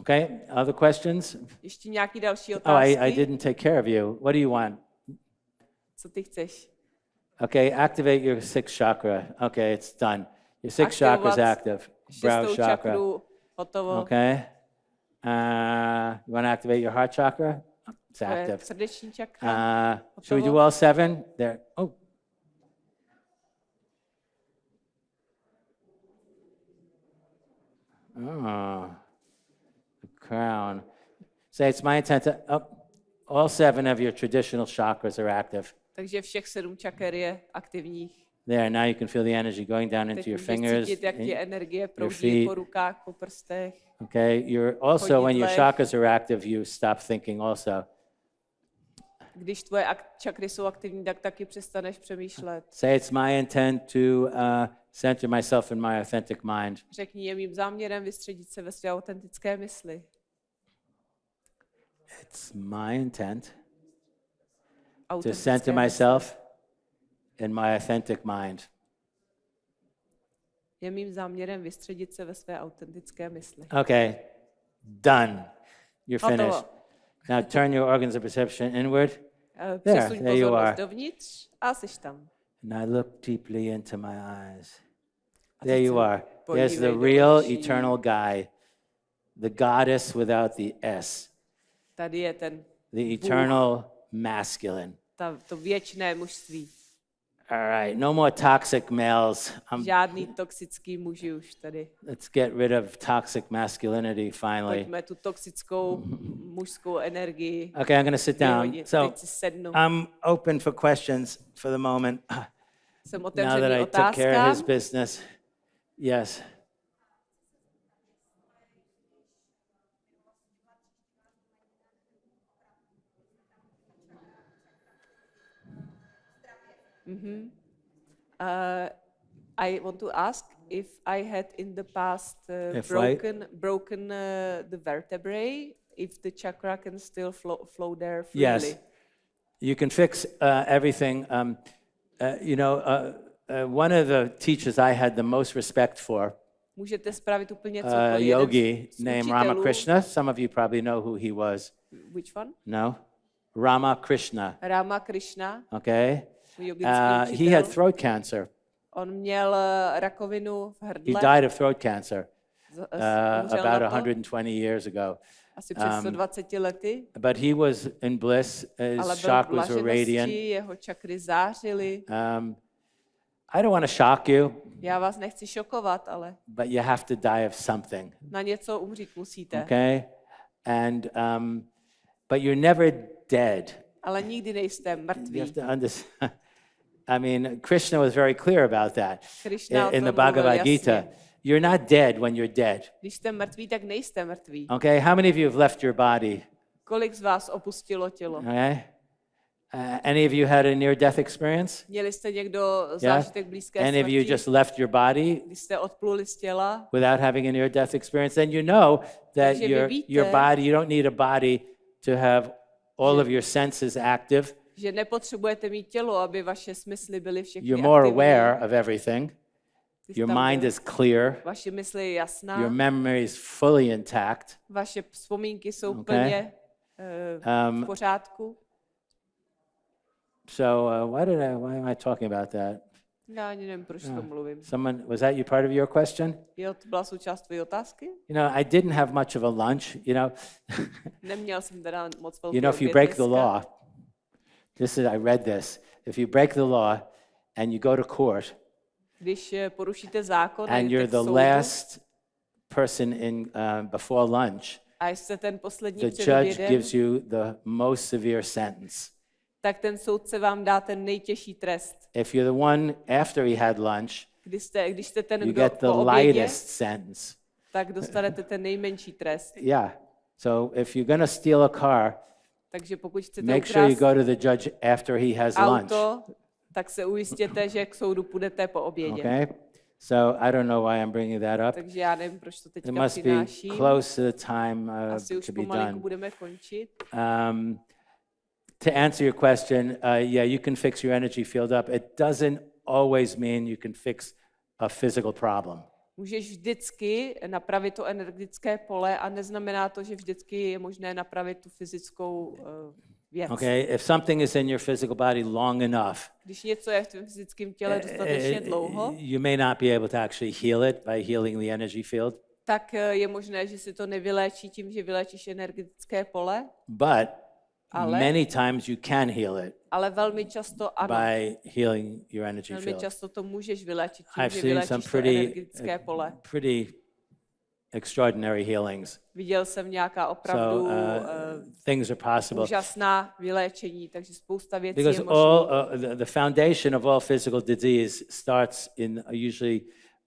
Okay? Other questions? Ještě nějaký další Oh, otázky? I, I didn't take care of you. What do you want? Co ty chceš? Okay, activate your sixth chakra. Okay, it's done. Your sixth chakra is active. Brow chakra. čakru, hotovo. Okay. Uh, you want to activate your heart chakra? It's active. srdeční čakra. Uh, should we do all seven? There. Oh, Oh, the crown. Say, it's my intent to, oh, all seven of your traditional chakras are active. Takže všech sedm čaker je aktivních. There, now you can feel the energy going down into your fingers. cítit, jak ti in- energie feet. proudí po rukách, po prstech. Okay, you're also, when your chakras are active, you stop thinking also. Když tvoje ak- čakry jsou aktivní, tak taky přestaneš přemýšlet. Say, it's my intent to uh, center myself in my authentic mind. Řekni, je mým záměrem vystředit se ve své autentické mysli. It's my intent to center myself in my authentic mind. Je mým záměrem vystředit se ve své autentické mysli. Okay, done. You're finished. Now turn your organs of perception inward, Eh, There, there you are. dovnitř a jsi tam. and I look deeply into my eyes. There you are. There's the real eternal guy, the goddess without the S, Tady je ten, the eternal masculine. ta, to věčné mužství. All right, no more toxic males. Um, Žádný toxický muži už tady. let's get rid of toxic masculinity finally. Pojďme tu toxickou mužskou energii Okay, I'm going to sit down. So. I'm open for questions for the moment. [clears throat] Jsem Now that otevřený I took care of his otázkám. business. Yes. Uh, I want to ask if I had in the past uh, If I- broken broken uh, the vertebrae, if the chakra can still flow, flow there freely. Yes. You can fix uh, everything. Um, uh, you know, uh, one of the teachers I had the most respect for, Můžete spravit úplně uh, yogi named Ramakrishna. Some of you probably know who he was. Which one? No? Ramakrishna. Ramakrishna. Okay? Uh, he had throat cancer. On měl uh, rakovinu v He died of throat cancer uh, about 120 years ago. asi před um, 120 lety, But he was in bliss. ale His v chakras were radiant. jeho čakry zářily. Um, I don't want to shock you, Já vás nechci šokovat, ale but you have to die of something, na něco umřít musíte. okay? And um, but you're never dead. Ale nikdy nejste You mrtví. have to understand. [laughs] I mean, Krishna was very clear about that Krishna o in, in the mluvil Bhagavad Gita. jasně. You're not dead when you're dead. Když jste mrtví, tak nejste mrtví. Okay? How many of you have left your body? Kolik z vás opustilo tělo? Okay? Uh, any of you had a near-death experience? Měli jste někdo Yeah. zážitek blízké Any of you smrti? just left your body Když jste odpluli z těla? without having a near-death experience? Then you know that your víte- your body. You don't need a body to have all of your senses active. Že nepotřebujete mít tělo, aby vaše smysly byly všechny You're more aktivní. aware of everything. Your mind is clear. Vaše mysl je jasná, Your memory is fully intact. vaše vzpomínky jsou Okay. plně uh, Um, v pořádku. So uh, why did I? Why am I talking about that? Já ani nevím, proč to mluvím. Someone was that you part of your question? Jo, to byla součást tvojí otázky? You know, I didn't have much of a lunch. You know, [laughs] Neměl jsem teda moc velký you know, if you break the law, this is I read this. If you break the law and you go to court Když eh, porušíte zákon and you're the soudu last person in uh, before lunch, a jste ten poslední the judge gives you the most severe sentence. Tak ten soudce vám dá ten nejtěžší trest. If you're the one after he had lunch, Když jste, když jste ten, you kdo get the obědě, lightest sentence. tak dostanete ten nejmenší trest. [laughs] Yeah. So if you're to steal a car, Takže pokud chcete make sure you go to the judge after he has lunch. auto, tak se ujistěte, že k soudu půjdete po obědě. Okay? So I don't know why I'm bringing that up. Takže já nevím, proč to It teďka must be přináším. close to the time uh, Asi už to be done. budeme končit. Um, to answer your question, uh, yeah, you can fix your energy field up. It doesn't always mean you can fix a physical problem. Můžeš vždycky napravit to energetické pole a neznamená to, že vždycky je možné napravit tu fyzickou uh, věc. Okay? If something is in your physical body long enough, Když něco je v tom fyzickém těle dostatečně dlouho, uh, you may not be able to actually heal it by healing the energy field, tak eh, je možné, že si to nevyléčí tím, že vyléčíš energetické pole, but Ale- many times you can heal it ale velmi často ano. by healing your energy Velmi field. často to můžeš vyléčit tím, I've že seen some pretty, energetické pole. uh, pretty extraordinary healings. Viděl jsem nějaká So opravdu uh, uh, things are possible. úžasná vyléčení, takže spousta věcí Because je all uh, the, the foundation of all physical disease starts in uh, usually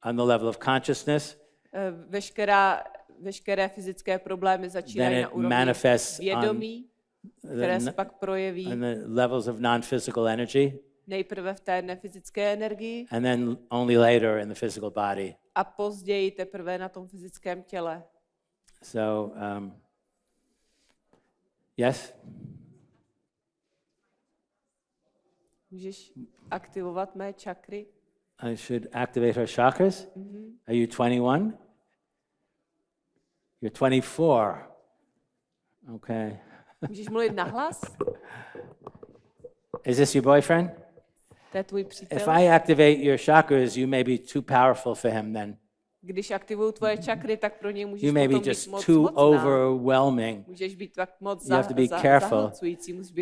on the level of consciousness, Eh, Veškerá, veškeré fyzické problémy začínají Then na úrovni manifests on vědomí, které the, se pak projeví on the levels of non-physical energy, nejprve v té nefyzické energii and then only later in the physical body. a později teprve na tom fyzickém těle. So, um, yes, Můžeš aktivovat mé čakry? I should activate her chakras. Are you 21? You're 24. Okay. Můžeš mluvit nahlas? Is this your boyfriend? To je tvůj If přítel? I activate your chakras, you may be too powerful for him then. Když aktivují tvoje čakry, tak pro něj můžeš You may be just moc too mocná. overwhelming. Můžeš být tak moc You za, have to be za, careful.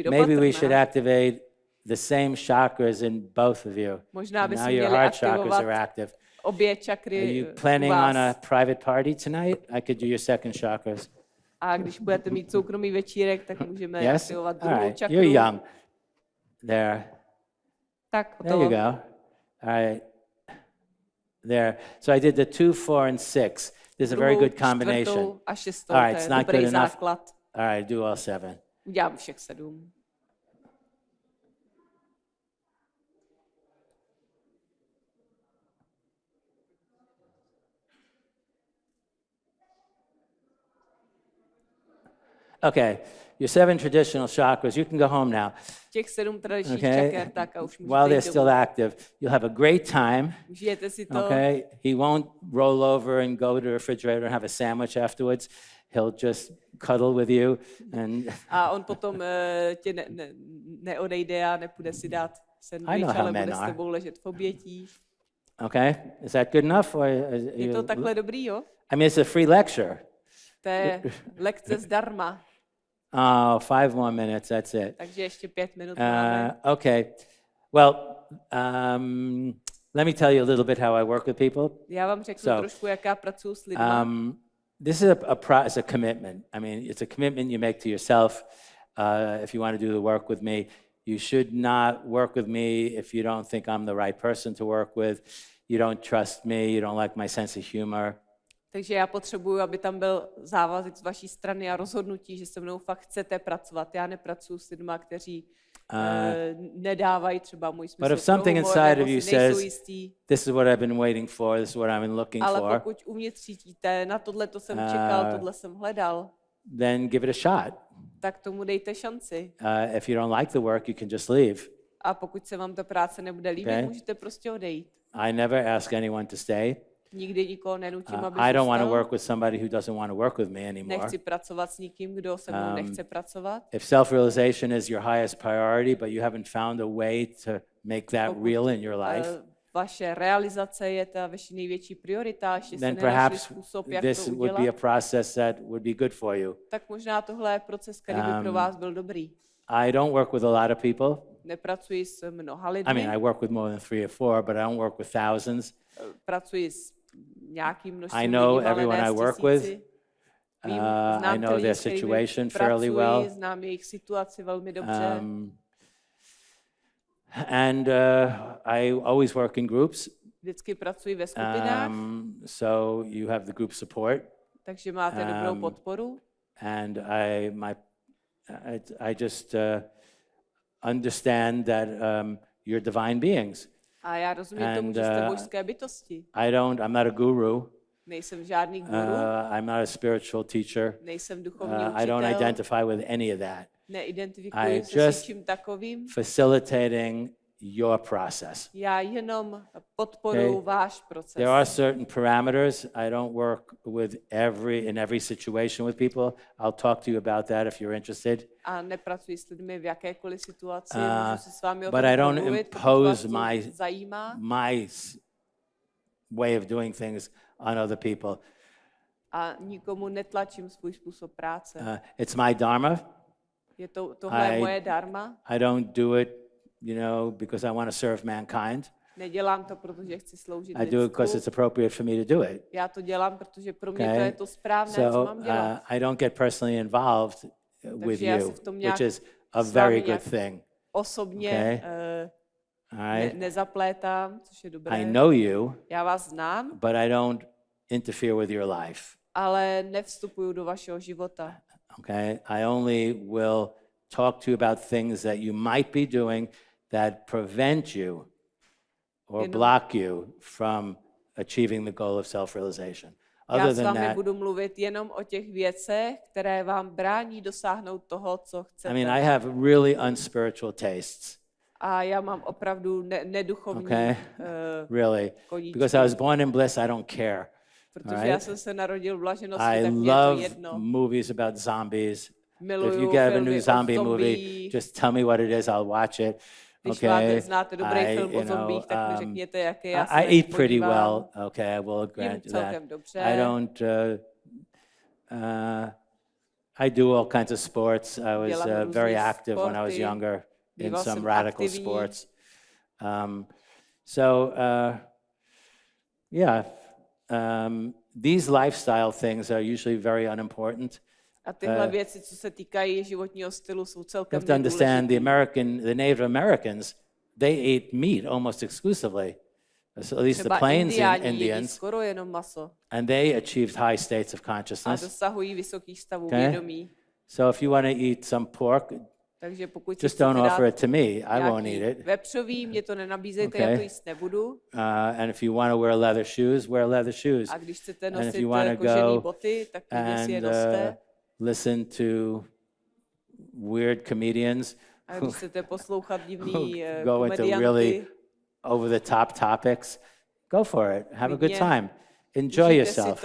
Maybe we should activate the same chakras in both of you. Možná bychom now your heart chakras are active. obě čakry Are you eh, planning on a private party tonight? I could do your second chakras. A když budete mít soukromý večírek, tak můžeme Yes? aktivovat druhou right. čakru. You're young. There. Tak, There you go. All right. There. So I did the two, four, and six. This is a very good combination. a šestou, All right, it's not good enough. základ. All right, do all seven. Udělám všech sedm. Okay, your seven traditional chakras, you can go home now. Těch sedm tradičních Okay? čaker, tak a už While they're still active, you'll have a great time. Užijete si to. Okay, he won't roll over and go to the refrigerator and have a sandwich afterwards. He'll just cuddle with you and A on potom uh, tě ne, ne, neodejde a nepůjde si dát I sendvič, know how ale bude s tebou ležet v obětí. okay, is that good enough? Or is- Je you- to takhle dobrý, jo? I mean, it's a free lecture. Je lekce zdarma, Oh, [laughs] five more minutes. That's it. takže ještě pět minut Uh, okay. Well, um, let me tell you a little bit how I work with people. Já vám řeknu so, trošku, jak já pracuji s lidmi. Um, this is a, a, pro, it's a commitment. I mean, it's a commitment you make to yourself. Uh, if you want to do the work with me, you should not work with me if you don't think I'm the right person to work with. You don't trust me. You don't like my sense of humor. Takže já potřebuju, aby tam byl závazek z vaší strany a rozhodnutí, že se mnou fakt chcete pracovat. Já nepracuji s lidmi, kteří uh, nedávají třeba můj smysl if something inside of you says. This is what I've been waiting for. This is what I've been looking Ale for. pokud uvnitř cítíte, na tohle to jsem čekal, tohle jsem hledal, Then give it a shot. tak tomu dejte šanci. Uh, if you don't like the work, you can just leave. A pokud se vám ta práce nebude líbit, Okay. můžete prostě odejít. I never ask anyone to stay. Nikdy nikoho nenutím, Uh, aby I don't want to work with somebody who doesn't want to work with me anymore. Nechci pracovat s nikým, kdo se mnou Um, nechce pracovat. If self realization is your highest priority, but you haven't found a way to make that Pokud, real in your life, Eh, vaše realizace je ta vaše největší priorita, ještě then se nenašli způsob, jak this to would udělat, be a process that would be good for you. tak možná tohle je proces, který by pro Um, vás byl dobrý. I don't work with a lot of people. Nepracuji s mnoha I lidmi, mean, I work with more than three or four, but I don't work with thousands. pracuji s nějakým množstvím I know lidí, everyone ne I work with. Uh, I know their situation fairly well. znám jejich situaci velmi dobře. Um, and uh, I always work in groups. Vždycky pracuji ve skupinách, Um, so you have the group support, takže máte dobrou um, podporu. and I my I, I just uh, understand that um, you're divine beings. A já rozumím tomu, and, že jste uh, božské bytosti. I don't. I'm not a guru. Nejsem žádný guru, Uh, I'm not a spiritual teacher. nejsem duchovní Uh, I don't učitel, identify with any of that. neidentifikuji I se just- s ničím takovým. Facilitating your process. Já jenom podporuji Okay. váš proces. There are certain parameters. I don't work with every in every situation with people. I'll talk to you about that if you're interested. A nepracuji s lidmi v jakékoliv situaci, Uh, můžu si s vámi o but I don't pokud impose my- zajímá. My way of doing things on other people. A nikomu netlačím svůj způsob práce. Uh, it's my dharma. Je to, tohle je I- moje dharma. I don't do it, you know, because I want to serve mankind. Nedělám to, protože chci sloužit I do it because it's appropriate for me to do it. Já to dělám, protože pro mě to Okay? je to správné, co So mám dělat. uh, I don't get personally involved uh, with já se you, which is a very good thing. Osobně okay? All ne, nezaplétám, což je dobré. I know you, Já vás znám, but I don't interfere with your life. ale nevstupuju do vašeho života. Okay? I only will talk to you about things that you might be doing that prevent you or Jenom- block you from achieving the goal of self realization. Já s than vámi that, budu mluvit jenom o těch věcech, které vám brání dosáhnout toho, co chcete. I mean, I have really unspiritual tastes, A já mám opravdu ne- neduchovní, Okay. eh, really. koníčky. Because I was born in bliss, I don't care. protože alright. já jsem se narodil v blaženosti, I tak je to love jedno. movies about zombies. If you get a new zombie movie, just tell me what it is, I'll watch it. Když Okay. máte, znáte dobrý I, film you o zombích, know, tak mi um, řekněte, I, já se I eat pretty well. Okay, I will grant you that. dobře. I don't. Uh, uh, I do all kinds of sports. I was uh, very active when I was younger in some radical aktivní. sports. Um, so uh, yeah, um, these lifestyle things are usually very unimportant. A tyhle eh, věci, co se týkají životního stylu, jsou You celkem have to understand the. American, the Native Americans, they ate meat almost exclusively. So at least the Plains jedí Indians, skoro jenom maso and they achieved high states of a consciousness. Okay. vědomí. So if you want to eat some pork, Takže pokud just don't offer it to me. I won't eat it. vepřový, mě to nenabízejte, já Okay. to jíst nebudu. Uh, and if you want to wear leather shoes, wear leather shoes. A když chcete if nosit you wanna eh, kožený go boty, tak klidně si je And uh, noste. Listen to weird comedians A když chcete poslouchat divný eh, go into really over the top topics, go for it. Have a good time. Enjoy yourself.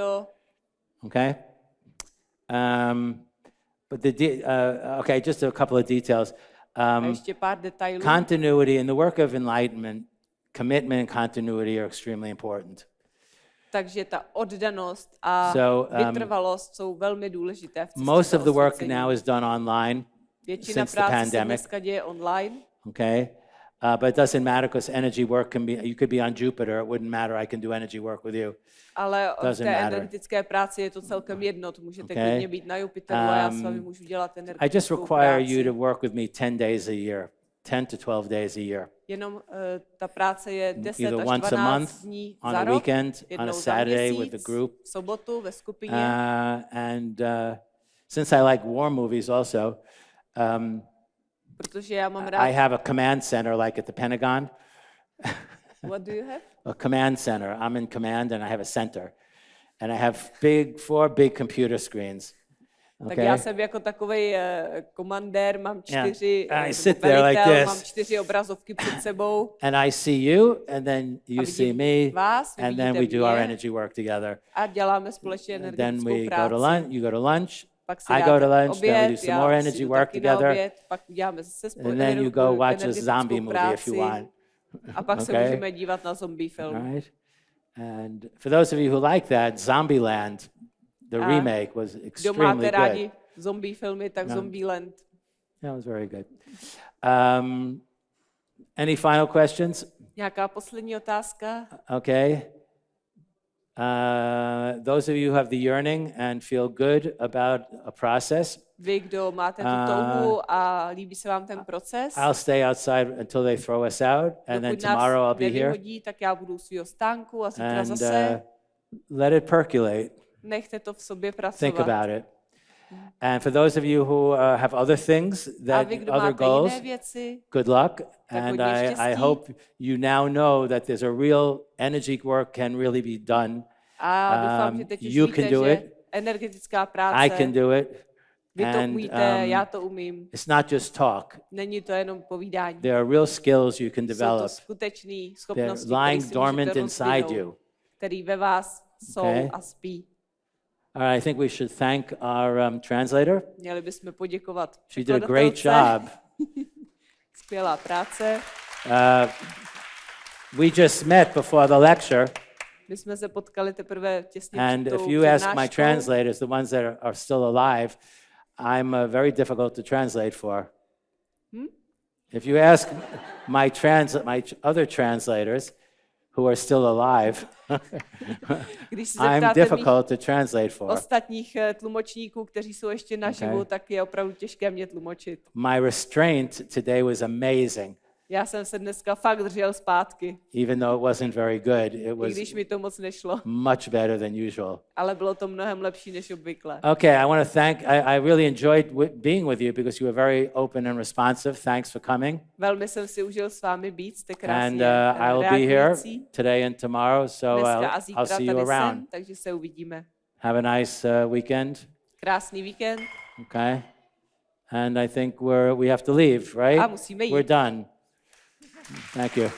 Okay. Um, but the de- uh, okay, just a couple of details. Um, ještě pár detailů. continuity in the work of enlightenment, commitment and continuity are extremely important. Takže ta oddanost a So, um, vytrvalost jsou velmi důležité v Most of the work now is done online. Většina since the pandemic. dneska děje online, Okay. Uh, but it doesn't matter because energy work can be, you could be on Jupiter, it wouldn't matter. I can do energy work with you. ale v Doesn't té matter. energetické práci je to celkem jedno. To můžete Okay. klidně být na Jupiteru a já s vámi Um, můžu dělat I just energetickou require práci. you to work with me 10 days a year, 10 to 12 days a year. Jenom uh, ta práce je 10 Either až once a 12 month, dní on za a rok, weekend, on a Saturday with the group. v sobotu ve skupině. Uh, and uh, since I like war movies also, um, protože já mám I have a command center like at the Pentagon. What do you have? [laughs] a command center. I'm in command and I have a center. And I have big, four big computer screens. Tak Okay. já jsem jako takový uh, komandér, mám Yeah. čtyři, I eh, sit there like velitel, this. mám čtyři obrazovky před sebou And I see you, and then you see me, vás, and then we vidíte do our mě. energy work together. a děláme společně And then energetickou we go práci. to lunch. You go to lunch. I go to lunch. oběd, then we do some more energy work together. oběd, pak uděláme zase spolu And then you go watch a zombie movie if you want. A pak se Okay. můžeme dívat na zombie film. All right. And for those of you who like that, Zombieland, the remake, was Kdo extremely máte good. rádi zombie filmy, tak No. Zombieland. That was very good. Um, any final questions? Nějaká poslední otázka? Okay. Uh, those of you who have the yearning and feel good about a process, Vy, kdo máte tu A- touhu a líbí se vám ten proces, I'll stay outside until they throw us out, and then tomorrow I'll be here. tak já budu u svého stánku a zítra zase. uh, let it percolate. Nechte to v sobě Think pracovat. about it. And for those of you who uh, have other things, that vy, other goals, věci, good luck. And I, I hope you now know that there's a real energy work can really be done. doufám, Um, you víte, can do it. energetická práce, I can do it. vy to and, umíte, um, já to umím. It's not just talk. Není to jenom povídání. There are real skills you can Jsou to develop. They're lying dormant inside you. který ve vás jsou Okay. a spí. I think we should thank our um, translator. Měli bychom poděkovat She did a great job. [laughs] Skvělá práce. Uh, we just met before the lecture, My jsme se potkali teprve těsně and if you ask my translators, the ones that are, are still alive, I'm uh, very difficult to translate for. If you ask my trans my other translators, who are still alive, [laughs] Když se I'm difficult to translate for. ostatních eh, tlumočníků, kteří jsou ještě naživu, Okay. tak je opravdu těžké mě tlumočit. My restraint today was amazing, Já jsem se dneska fakt držel zpátky, even though it wasn't very good. It i was když mi to moc nešlo, much better than usual. ale bylo to mnohem lepší než obvykle. Okay, I want to thank, I, I really enjoyed being with you because you were very open and responsive. Thanks for coming. Velmi jsem si užil s vámi být, jste And krásně uh, eh, I'll be here today and tomorrow, so I'll, a I'll zítra see you around. jsem, takže se uvidíme. Have a nice uh, weekend, Krásný víkend okay? And I think we're, we have to leave, right? a musíme We're jít. done. Thank you.